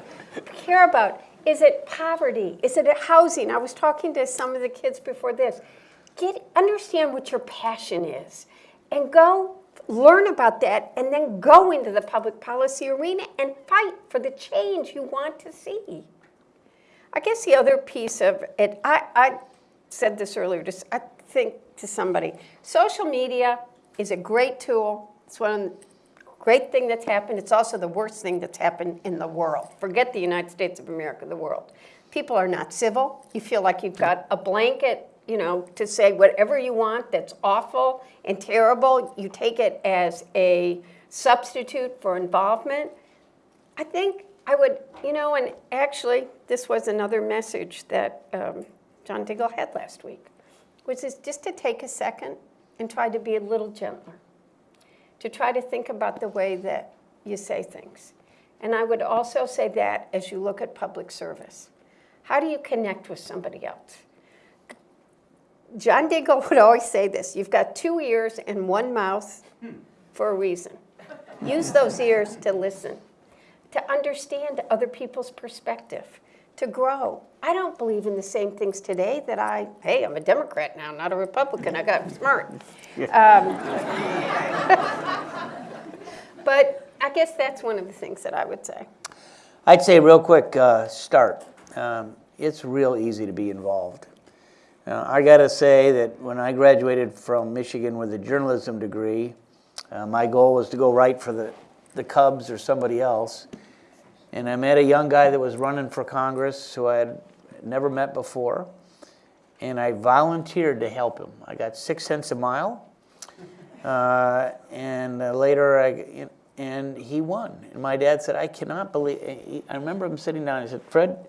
Care about, is it poverty? Is it housing? I was talking to some of the kids before this. Get, understand what your passion is and go learn about that and then go into the public policy arena and fight for the change you want to see. I guess the other piece of it, I, I said this earlier, just I think to somebody, social media is a great tool. It's one great thing that's happened. It's also the worst thing that's happened in the world. Forget the United States of America, the world. People are not civil. You feel like you've got a blanket, you know, to say whatever you want that's awful and terrible. You take it as a substitute for involvement. I think I would, you know, and actually, this was another message that um, John Dingell had last week, which is just to take a second and try to be a little gentler, to try to think about the way that you say things. And I would also say that as you look at public service. How do you connect with somebody else? John Dingell would always say this you've got two ears and one mouth for a reason. Use those ears to listen, to understand other people's perspective, to grow. I don't believe in the same things today that I, hey, I'm a Democrat now, not a Republican, I got smart. Um, [LAUGHS] but I guess that's one of the things that I would say. I'd say real quick, uh, start. Um, it's real easy to be involved. Uh, I got to say that when I graduated from Michigan with a journalism degree, uh, my goal was to go write for the, the Cubs or somebody else. And I met a young guy that was running for Congress who I had never met before. And I volunteered to help him. I got six cents a mile. Uh, and uh, later, I, and he won. And my dad said, I cannot believe, I remember him sitting down, he said, Fred,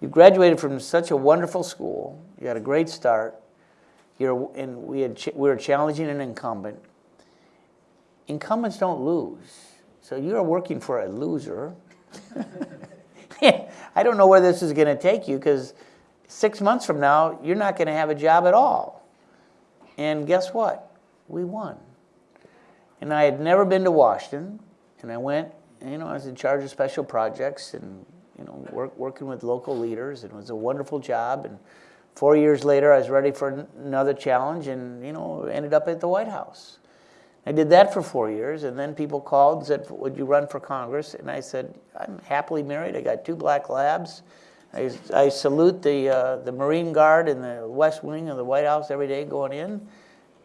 you graduated from such a wonderful school, you had a great start, you're, and we, had, we were challenging an incumbent. Incumbents don't lose, so you're working for a loser. [LAUGHS] I don't know where this is going to take you because six months from now, you're not going to have a job at all. And guess what? We won. And I had never been to Washington, and I went, you know, I was in charge of special projects and, you know, work, working with local leaders, and it was a wonderful job. And four years later, I was ready for another challenge and, you know, ended up at the White House. I did that for four years, and then people called and said, Would you run for Congress? And I said, I'm happily married. I got two black labs. I, I salute the, uh, the Marine Guard in the West Wing of the White House every day going in.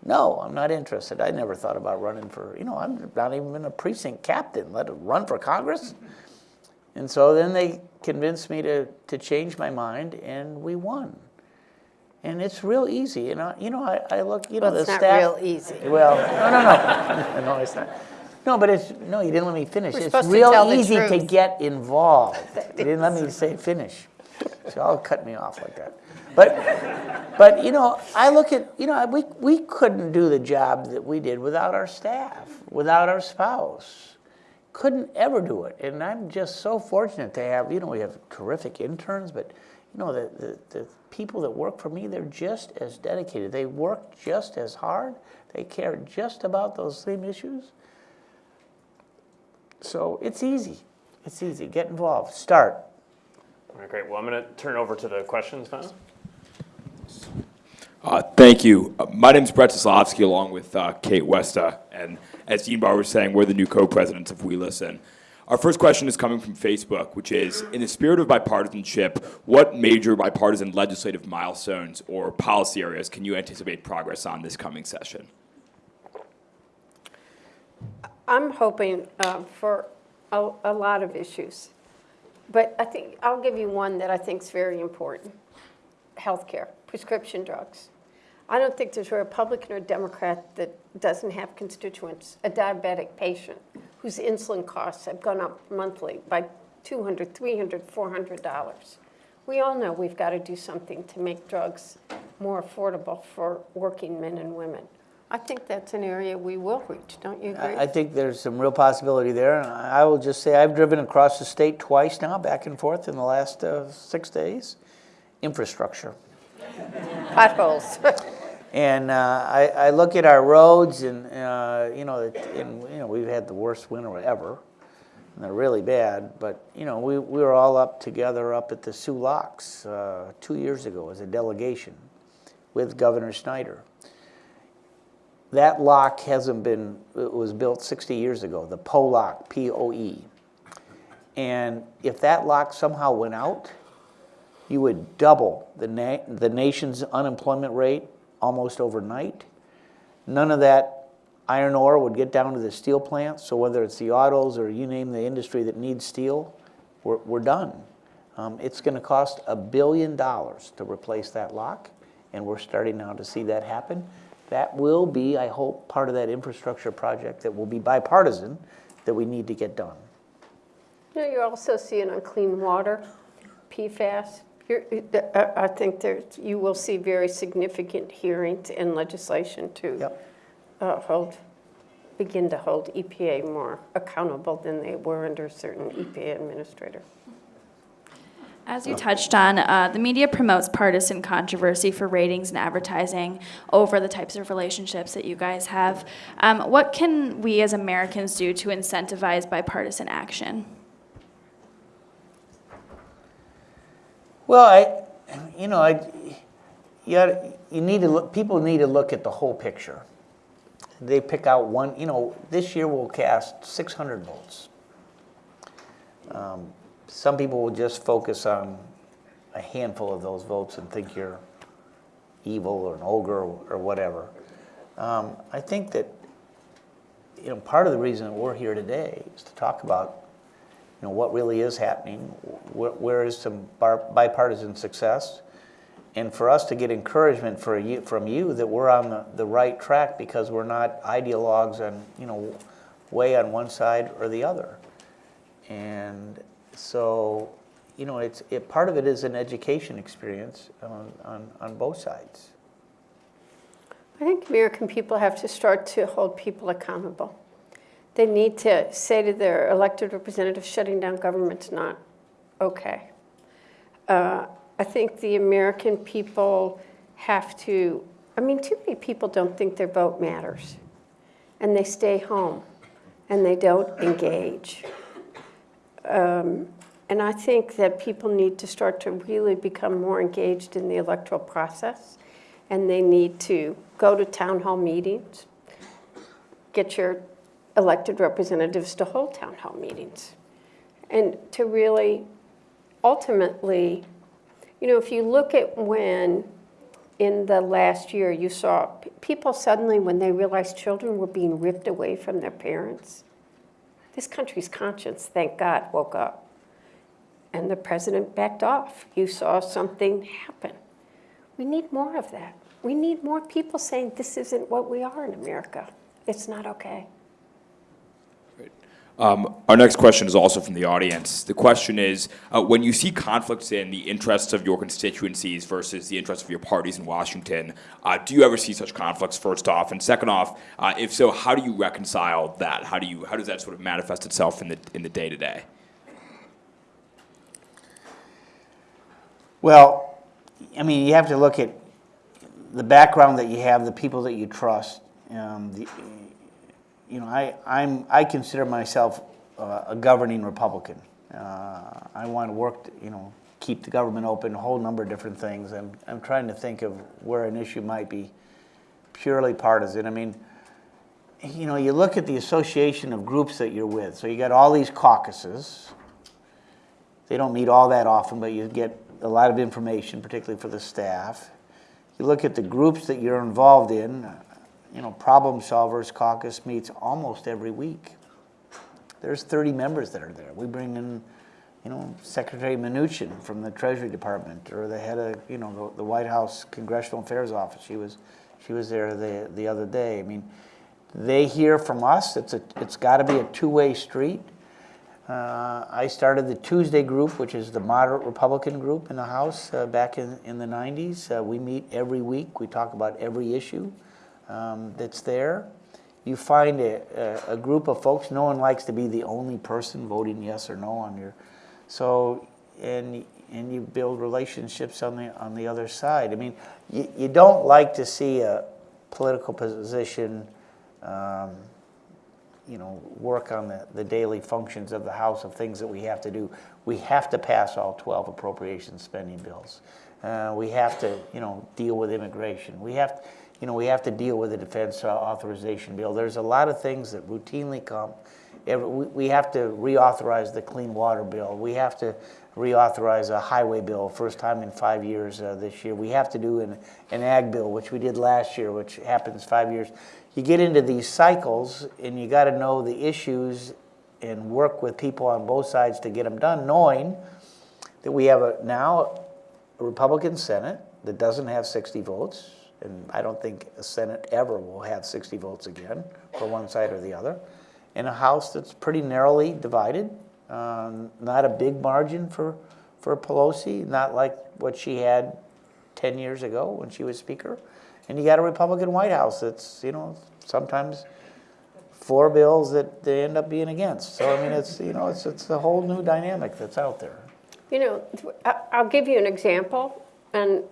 No, I'm not interested. I never thought about running for, you know, I'm not even a precinct captain, let it run for Congress. And so then they convinced me to, to change my mind, and we won. And it's real easy. And I, you know, I, I look, you know, Well, the it's not staff. real easy. Well, no, no, no, [LAUGHS] no, it's not. No, but it's no, you didn't let me finish. We're it's real easy to get involved. [LAUGHS] You didn't let me say finish, so I'll cut me off like that. But, but you know, I look at you know we we couldn't do the job that we did without our staff, without our spouse. Couldn't ever do it, and I'm just so fortunate to have you know we have terrific interns, but you know the the, the people that work for me they're just as dedicated. They work just as hard. They care just about those same issues. So it's easy. It's easy. Get involved. Start. All right, great. Well, I'm going to turn over to the questions now. Uh, Thank you. Uh, My is Brett Soslovsky, along with uh, Kate Westa, and as Dean Barr was saying, we're the new co-presidents of We Listen. Our first question is coming from Facebook, which is, in the spirit of bipartisanship, what major bipartisan legislative milestones or policy areas can you anticipate progress on this coming session? I'm hoping uh, for a, a lot of issues. But I think, I'll give you one that I think is very important. Healthcare, prescription drugs. I don't think there's a Republican or Democrat that doesn't have constituents, a diabetic patient whose insulin costs have gone up monthly by $200, $300, $400. We all know we've got to do something to make drugs more affordable for working men and women. I think that's an area we will reach, don't you agree? I think there's some real possibility there. And I I will just say I've driven across the state twice now, back and forth in the last uh, six days. Infrastructure. Potholes. [LAUGHS] And uh, I, I look at our roads, and uh, you know, and you know, we've had the worst winter ever. And they're really bad. But you know, we, we were all up together up at the Soo Locks uh, two years ago as a delegation with Governor Snyder. That lock hasn't been. It was built 60 years ago. The Poe lock, P-O-E. And if that lock somehow went out, you would double the, na- the nation's unemployment rate almost overnight. None of that iron ore would get down to the steel plants. So whether it's the autos or you name the industry that needs steel, we're, we're done. Um, it's going to cost a billion dollars to replace that lock, and we're starting now to see that happen. That will be, I hope, part of that infrastructure project that will be bipartisan that we need to get done. You know, you're also seeing on clean water, PFAS, You're- I I think there's, you will see very significant hearings and legislation to Yep. uh, hold, begin to hold EPA more accountable than they were under certain EPA administrator. As you touched on, uh, the media promotes partisan controversy for ratings and advertising over the types of relationships that you guys have. Um, what can we as Americans do to incentivize bipartisan action? Well, I, you know, I, you, gotta- you need to look, people need to look at the whole picture. They pick out one, you know, this year we'll cast 600 votes. Um, Some people will just focus on a handful of those votes and think you're evil or an ogre or whatever. Um, I think that, you know, part of the reason we're here today is to talk about you know, what really is happening, where, where is some bipartisan success, and for us to get encouragement for you, from you that we're on the, the right track because we're not ideologues and you know, way on one side or the other. And so, you know, it's, it, part of it is an education experience on, on, on both sides. I think American people have to start to hold people accountable. They need to say to their elected representatives, shutting down government's not okay. Uh, I think the American people have to, I mean, too many people don't think their vote matters. And they stay home and they don't engage. Um, and I think that people need to start to really become more engaged in the electoral process. And they need to go to town hall meetings, get your elected representatives to hold town hall meetings. And to really, ultimately, you know, if you look at when in the last year you saw people suddenly, when they realized children were being ripped away from their parents, this country's conscience, thank God, woke up. And the president backed off. You saw something happen. We need more of that. We need more people saying this isn't what we are in America. It's not okay. Um, Our next question is also from the audience. The question is, uh, when you see conflicts in the interests of your constituencies versus the interests of your parties in Washington, uh, do you ever see such conflicts, first off? And second off, uh, if so, how do you reconcile that? How do you, how does that sort of manifest itself in the, in the day-to-day? Well, I mean, you have to look at the background that you have, the people that you trust. Um, the, you know, I, I'm, I consider myself uh, a governing Republican. Uh, I want to work, to, you know, keep the government open, a whole number of different things. I'm, I'm trying to think of where an issue might be purely partisan. I mean, you know, you look at the association of groups that you're with. So you got all these caucuses. They don't meet all that often, but you get a lot of information, particularly for the staff. You look at the groups that you're involved in, you know, Problem Solvers Caucus meets almost every week. There's 30 members that are there. We bring in, you know, Secretary Mnuchin from the Treasury Department, or the head of, you know, the, the White House Congressional Affairs Office. She was, she was there the, the other day. I mean, they hear from us. It's a, it's got to be a two-way street. Uh, I started the Tuesday group, which is the moderate Republican group in the House uh, back in, in the 90s. Uh, we meet every week. We talk about every issue um, that's there. You find a, a, a group of folks, no one likes to be the only person voting yes or no on your, so, and, and you build relationships on the, on the other side. I mean, you, you don't like to see a political position um, you know, work on the, the daily functions of the House of things that we have to do. We have to pass all 12 appropriation spending bills. Uh, we have to, you know, deal with immigration. We have, you know, we have to deal with the defense authorization bill. There's a lot of things that routinely come. We, have to reauthorize the clean water bill. We have to reauthorize a highway bill, first time in five years uh, this year. We have to do an, an ag bill, which we did last year, which happens five years. You get into these cycles, and you got to know the issues and work with people on both sides to get them done, knowing that we have a, now a Republican Senate that doesn't have 60 votes, and I don't think a Senate ever will have 60 votes again for one side or the other, in a House that's pretty narrowly divided, um, not a big margin for, for Pelosi, not like what she had 10 years ago when she was Speaker. And you got a Republican White House that's, you know, sometimes four bills that they end up being against. So, I mean, it's, you know, it's, it's a whole new dynamic that's out there. You know, I'll give you an example, and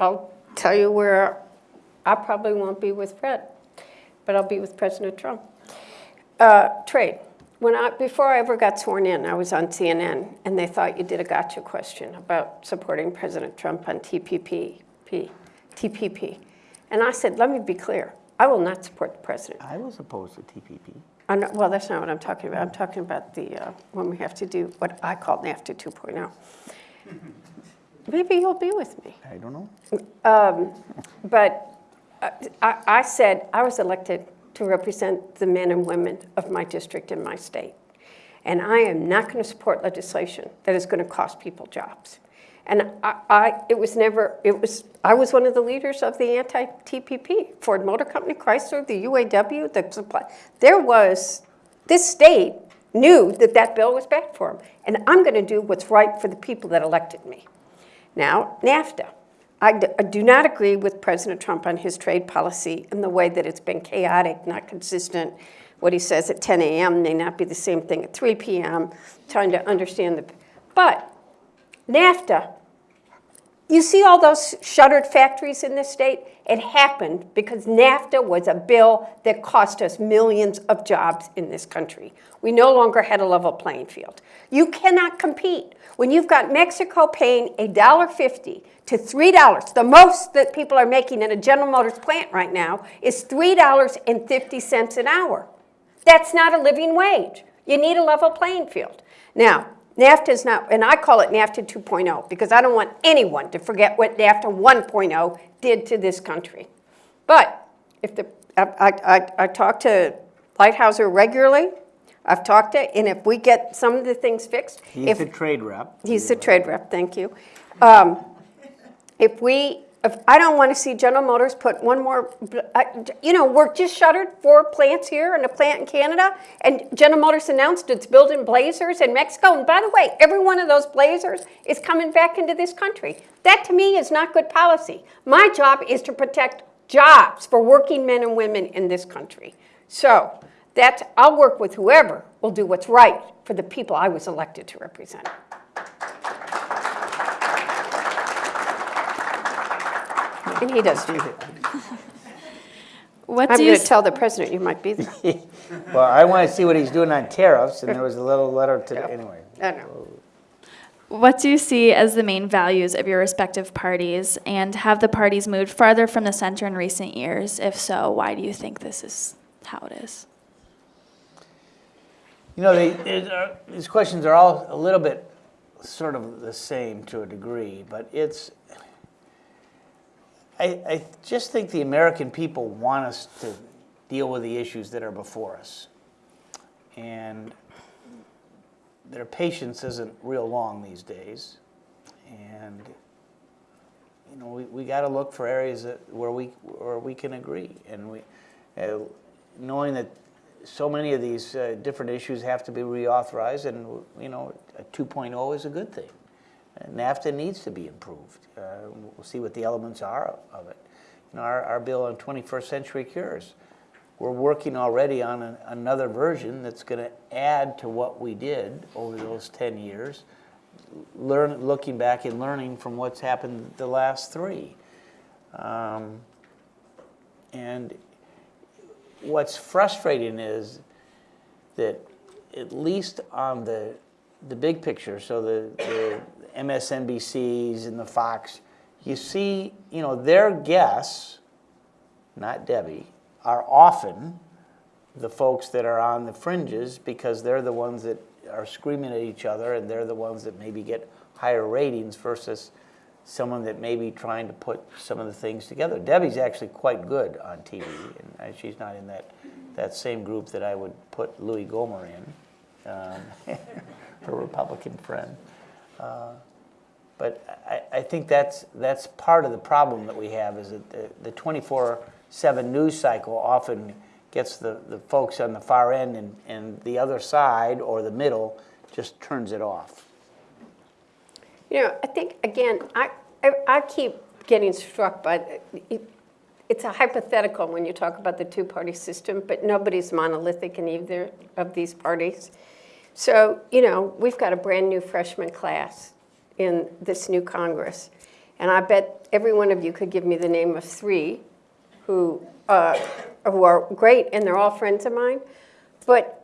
I'll tell you where I probably won't be with Fred, but I'll be with President Trump. Uh, Trade. When I, before I ever got sworn in, I was on CNN, and they thought you did a gotcha question about supporting President Trump on TPP, P, TPP. And I said, let me be clear, I will not support the president. I was opposed to TPP. Not- Well, that's not what I'm talking about. I'm talking about the, uh, when we have to do what I call NAFTA 2.0. Maybe you'll be with me. I don't know. But uh, I, I said I was elected to represent the men and women of my district and my state. And I am not going to support legislation that is going to cost people jobs. And I, I, it was never, it was, I was one of the leaders of the anti-TPP, Ford Motor Company, Chrysler, the UAW, the supply. There was, this state knew that that bill was bad for them. And I'm going to do what's right for the people that elected me. Now, NAFTA. I do not agree with President Trump on his trade policy and the way that it's been chaotic, not consistent. What he says at 10 a.m. may not be the same thing at 3 p.m., trying to understand the. But NAFTA, you see all those shuttered factories in this state? It happened because NAFTA was a bill that cost us millions of jobs in this country. We no longer had a level playing field. You cannot compete when you've got Mexico paying $1.50 to $3. The most that people are making in a General Motors plant right now is $3.50 an hour. That's not a living wage. You need a level playing field. Now, NAFTA is not, and I call it NAFTA 2.0 because I don't want anyone to forget what NAFTA 1.0 did to this country. But if the, I, I, I, I talk to Lighthizer regularly. I've talked to, and if we get some of the things fixed, He's if the trade rep. He's a trade rep, thank you. Um, If we, if, I don't want to see General Motors put one more, I- you know, we're just shuttered four plants here and a plant in Canada, and General Motors announced it's building Blazers in Mexico, and by the way, every one of those Blazers is coming back into this country. That to me is not good policy. My job is to protect jobs for working men and women in this country. So, that's, I'll work with whoever will do what's right for the people I was elected to represent. And he does too. What I'm do you going to tell the president you might be there. [LAUGHS] Well, I want to see what he's doing on tariffs, and there was a little letter to, anyway. I know. What do you see as the main values of your respective parties, and have the parties moved farther from the center in recent years? If so, why do you think this is how it is? You know, they, uh, these questions are all a little bit sort of the same to a degree, but it's, I, I just think the American people want us to deal with the issues that are before us. And their patience isn't real long these days. And, you know, we, we got to look for areas that, where we, where we can agree. And we, uh, knowing that so many of these uh, different issues have to be reauthorized, and you know, a 2.0 is a good thing. NAFTA needs to be improved. Uh, we'll see what the elements are of it. You know, our, our bill on 21st century cures. We're working already on an, another version that's going to add to what we did over those 10 years, learn, looking back and learning from what's happened the last three. Um, and what's frustrating is that at least on the the big picture, so the, the MSNBCs and the Fox, you see, you know, their guests, not Debbie, are often the folks that are on the fringes because they're the ones that are screaming at each other and they're the ones that maybe get higher ratings versus someone that may be trying to put some of the things together. Debbie's actually quite good on TV, and uh, she's not in that, that same group that I would put Louie Gohmert in, um, [LAUGHS] her Republican friend. Uh, but I, I think that's, that's part of the problem that we have is that the, the 24-7 news cycle often gets the, the folks on the far end and, and the other side or the middle just turns it off. You know, I think, again, I, I, I keep getting struck by, it- it's a hypothetical when you talk about the two-party system, but nobody's monolithic in either of these parties. So, you know, we've got a brand-new freshman class in this new Congress. And I bet every one of you could give me the name of three who, uh, who are great, and they're all friends of mine. But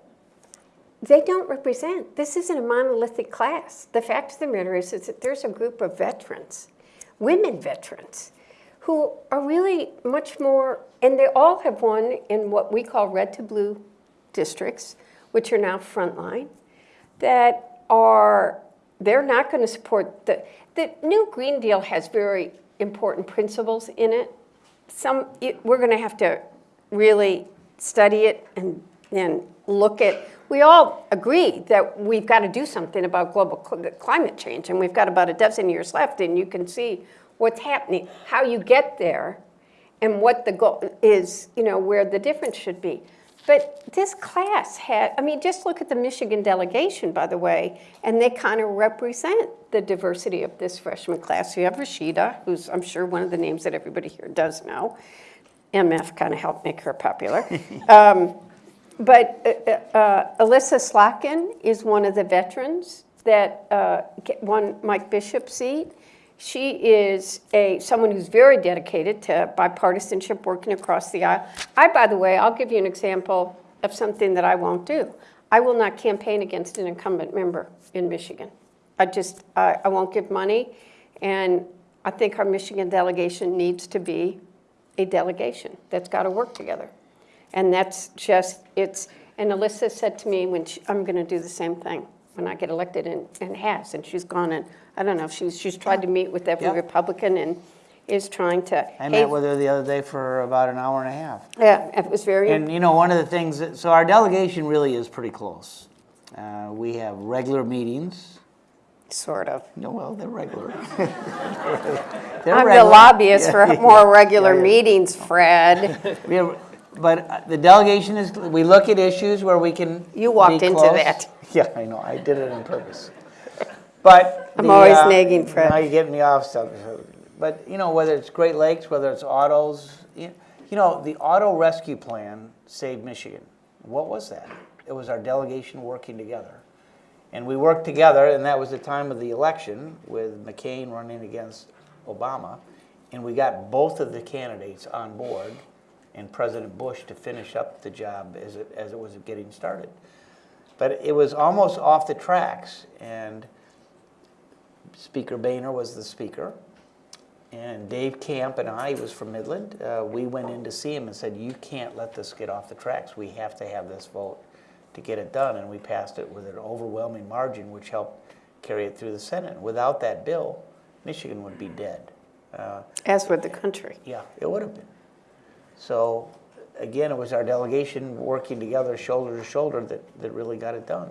they don't represent, this isn't a monolithic class. The fact of the matter is, is that there's a group of veterans, women veterans, who are really much more, and they all have won in what we call red to blue districts, which are now frontline, that are, they're not going to support the, the new Green Deal has very important principles in it. Some, it- we're going to have to really study it and then look at, we all agree that we've got to do something about global cl- climate change, and we've got about a dozen years left, and you can see what's happening, how you get there, and what the goal is, you know, where the difference should be. But this class had, I mean, just look at the Michigan delegation, by the way, and they kind of represent the diversity of this freshman class. You have Rashida, who's, I'm sure, one of the names that everybody here does know. MF kind of helped make her popular. [LAUGHS] Um, But uh, uh, Elissa Slotkin is one of the veterans that uh, won Mike Bishop's seat. She is a, someone who's very dedicated to bipartisanship, working across the aisle. I, by the way, I'll give you an example of something that I won't do. I will not campaign against an incumbent member in Michigan. I just, I I won't give money, and I think our Michigan delegation needs to be a delegation that's got to work together. And that's just, it's, and Elissa said to me when she, I'm going to do the same thing when I get elected and, and has. And she's gone and, I don't know, if she's, she's tried to meet with every Yeah. Republican and is trying to. I hey, met with her the other day for about an hour and a half. Yeah, it was very, And, you know, one of the things, that- so our delegation really is pretty close. Uh, We have regular meetings. sort of. No, well, they're regular. [LAUGHS] [LAUGHS] They're I'm the regular. lobbyist for [LAUGHS] more regular meetings, Fred. We have- But the delegation is, we look at issues where we can You walked be into close. that. [LAUGHS] Yeah, I know, I did it on purpose. But. I'm the, always uh, nagging Fred. Now you're getting me off stuff. But, you know, whether it's Great Lakes, whether it's autos, you you know, the auto rescue plan saved Michigan. What was that? It was our delegation working together. And we worked together, and that was the time of the election with McCain running against Obama. And we got both of the candidates on board and President Bush to finish up the job as it, as it was getting started. But it was almost off the tracks, and Speaker Boehner was the speaker. And Dave Camp and I, he was from Midland, uh, we went in to see him and said, you can't let this get off the tracks. We have to have this vote to get it done. And we passed it with an overwhelming margin, which helped carry it through the Senate. Without that bill, Michigan would be dead. Uh, As would the country. yeah, it would have been. So, again, it was our delegation working together, shoulder to shoulder, that, that really got it done.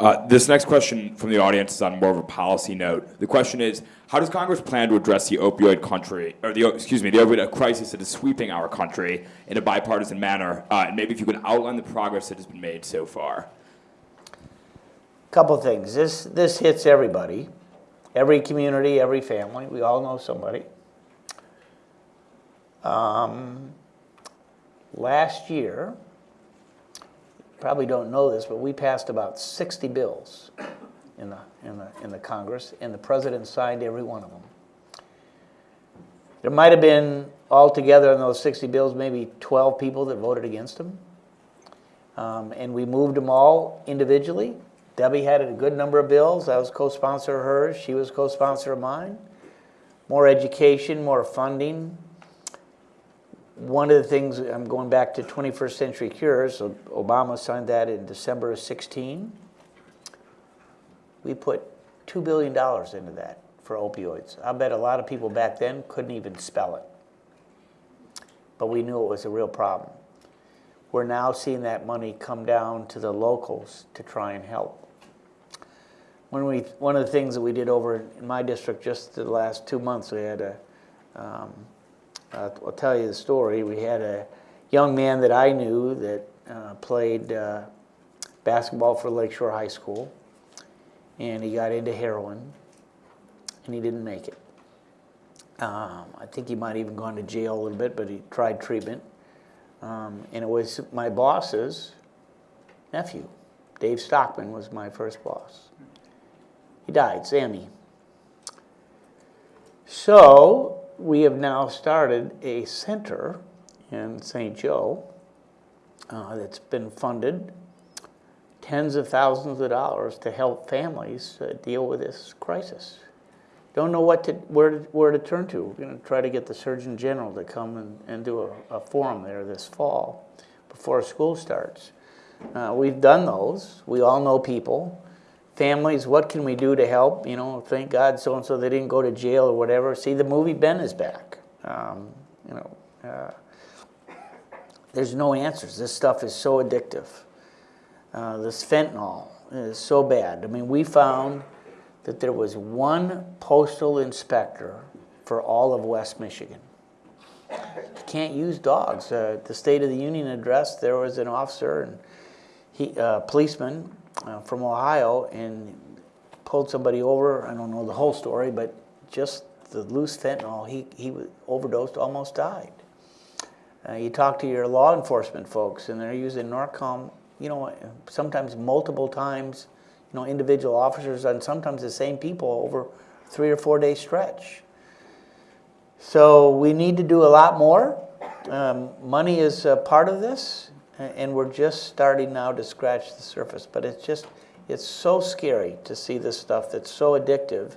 Uh, this next question from the audience is on more of a policy note. The question is, how does Congress plan to address the opioid country, or the excuse me, the opioid crisis that is sweeping our country in a bipartisan manner? Uh, and maybe if you could outline the progress that has been made so far. A couple things. This this hits everybody, every community, every family. We all know somebody. Um, last year, probably don't know this, but we passed about 60 bills in the in the in the Congress, and the president signed every one of them. There might have been altogether in those 60 bills maybe 12 people that voted against them. Um, and we moved them all individually. Debbie had a good number of bills. I was co-sponsor of hers. She was co-sponsor of mine. More education, more funding. One of the things, I'm going back to 21st Century Cures, Obama signed that in December of 16. We put $2 billion into that for opioids. I bet a lot of people back then couldn't even spell it. But we knew it was a real problem. We're now seeing that money come down to the locals to try and help. When we, one of the things that we did over in my district just the last two months, we had a, um, uh, I'll tell you the story. We had a young man that I knew that uh, played uh, basketball for Lakeshore High School. and he got into heroin, and he didn't make it. Um, I think he might even gone to jail a little bit, but he tried treatment. Um, and it was my boss's nephew, Dave Stockman, was my first boss. He died, Sammy. So we have now started a center in St. Joe uh, that's been funded tens of thousands of dollars to help families uh, deal with this crisis. Don't know what to, where, to, where to turn to. We're going to try to get the Surgeon General to come and, and do a, a forum there this fall before school starts. Uh, we've done those. We all know people. Families, what can we do to help? You know, thank God so and so they didn't go to jail or whatever. See, the movie Ben is back. Um, you know, uh, there's no answers. This stuff is so addictive. Uh, this fentanyl is so bad. I mean, we found that there was one postal inspector for all of West Michigan. You can't use dogs. Uh, at the State of the Union address, there was an officer and he, uh, policeman uh, from Ohio, and pulled somebody over. I don't know the whole story, but just the loose fentanyl, he he overdosed, almost died. Uh, you talk to your law enforcement folks, and they're using Narcan, you know, sometimes multiple times, you know, individual officers and sometimes the same people over three or four day stretch. So we need to do a lot more. Um, money is part of this, and we're just starting now to scratch the surface. But it's just, it's so scary to see this stuff that's so addictive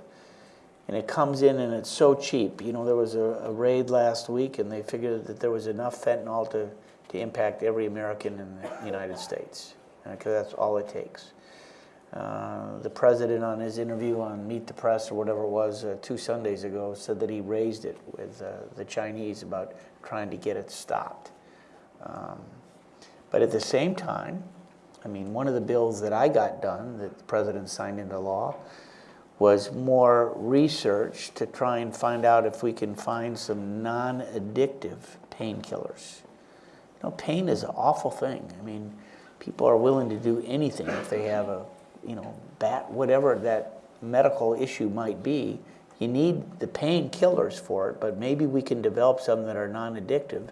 and it comes in and it's so cheap. You know, there was a, a raid last week, and they figured that there was enough fentanyl to, to impact every American in the United States, because that's all it takes. Uh, the president, on his interview on Meet the Press or whatever it was uh, two Sundays ago, said that he raised it with uh, the Chinese about trying to get it stopped. Um, but at the same time, I mean, one of the bills that I got done that the president signed into law was more research to try and find out if we can find some non-addictive painkillers. You know, pain is an awful thing. I mean, people are willing to do anything if they have a, you know, bat, whatever that medical issue might be. You need the painkillers for it, but maybe we can develop some that are non-addictive,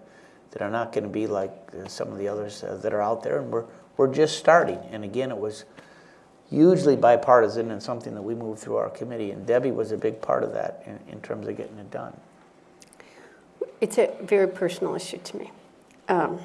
that are not going to be like uh, some of the others uh, that are out there. And we're we're just starting. And again, it was hugely bipartisan and something that we moved through our committee. And Debbie was a big part of that in, in terms of getting it done. It's a very personal issue to me. Um,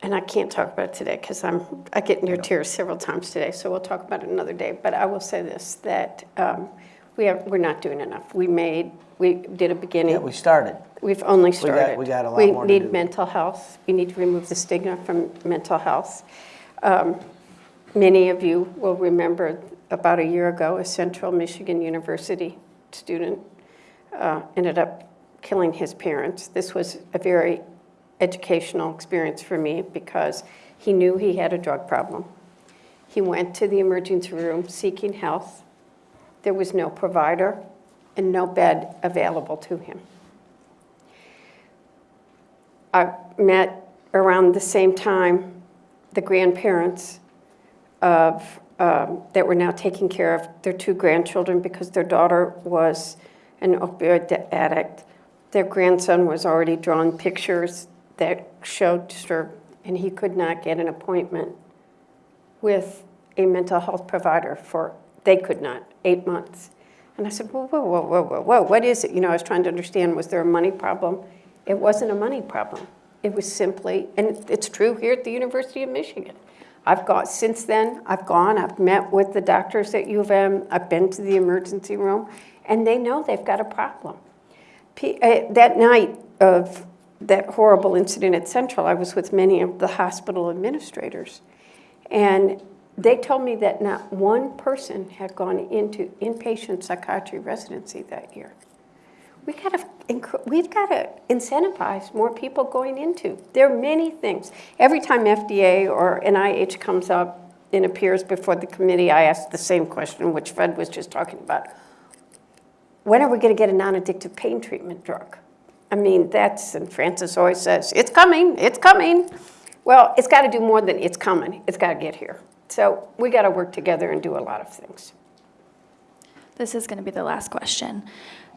and I can't talk about it today because I'm I get near tears several times today. So we'll talk about it another day. But I will say this: that um, we have we're not doing enough. We made we did a beginning. Yeah, we started. We've only started. we got a lot more to We do. need mental health. We need to remove the stigma from mental health. Um, Many of you will remember about a year ago, a Central Michigan University student uh, ended up killing his parents. This was a very educational experience for me because he knew he had a drug problem. He went to the emergency room seeking health. There was no provider and no bed available to him. I met around the same time the grandparents of, um, that were now taking care of their two grandchildren because their daughter was an opioid addict. Their grandson was already drawing pictures that showed her, and he could not get an appointment with a mental health provider for, they could not, eight months. And I said, whoa, whoa, whoa, whoa, whoa, whoa, what is it? You know, I was trying to understand, was there a money problem? It wasn't a money problem. It was simply, and it's true here at the University of Michigan. I've got, since then, I've gone, I've met with the doctors at U of M, I've been to the emergency room, and they know they've got a problem. P- uh, That night of that horrible incident at Central, I was with many of the hospital administrators. And they told me that not one person had gone into inpatient psychiatry residency that year. We got to, we've got to incentivize more people going into. There are many things. Every time FDA or NIH comes up and appears before the committee, I ask the same question, which Fred was just talking about. When are we going to get a non-addictive pain treatment drug? I mean, that's, and Francis always says, it's coming, it's coming. Well, it's got to do more than it's coming. It's got to get here. So we got to work together and do a lot of things. This is going to be the last question.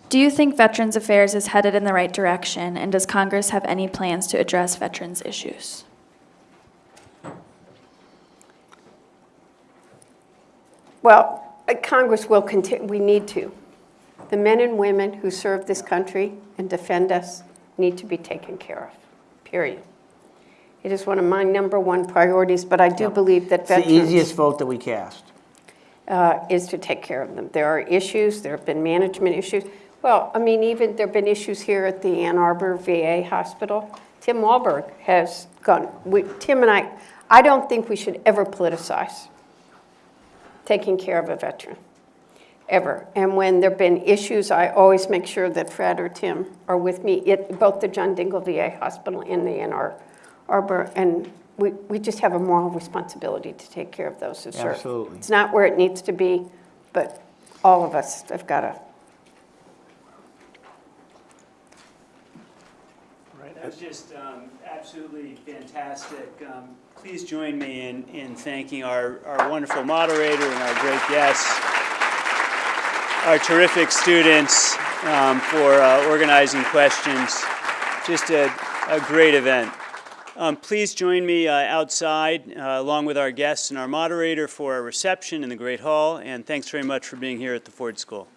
Do you think Veterans Affairs is headed in the right direction, and does Congress have any plans to address veterans' issues? Well, uh, Congress will continue, we need to. The men and women who serve this country and defend us need to be taken care of, period. It is one of my number one priorities, but I do believe that It's the veterans easiest vote that we cast. uh, is to take care of them. There are issues, there have been management issues. Well, I mean, even, there have been issues here at the Ann Arbor VA Hospital. Tim Walberg has gone, we, Tim and I, I don't think we should ever politicize taking care of a veteran, ever. And when there've been issues, I always make sure that Fred or Tim are with me at both the John Dingell VA Hospital and the Ann Ar- Arbor. And we, we just have a moral responsibility to take care of those who serve. Absolutely. It's not where it needs to be, but all of us have got to. That was just um, absolutely fantastic. Um, Please join me in, in thanking our, our wonderful moderator and our great guests, our terrific students um, for uh, organizing questions. Just a, a great event. Um, Please join me uh, outside, uh, along with our guests and our moderator, for a reception in the Great Hall, and thanks very much for being here at the Ford School.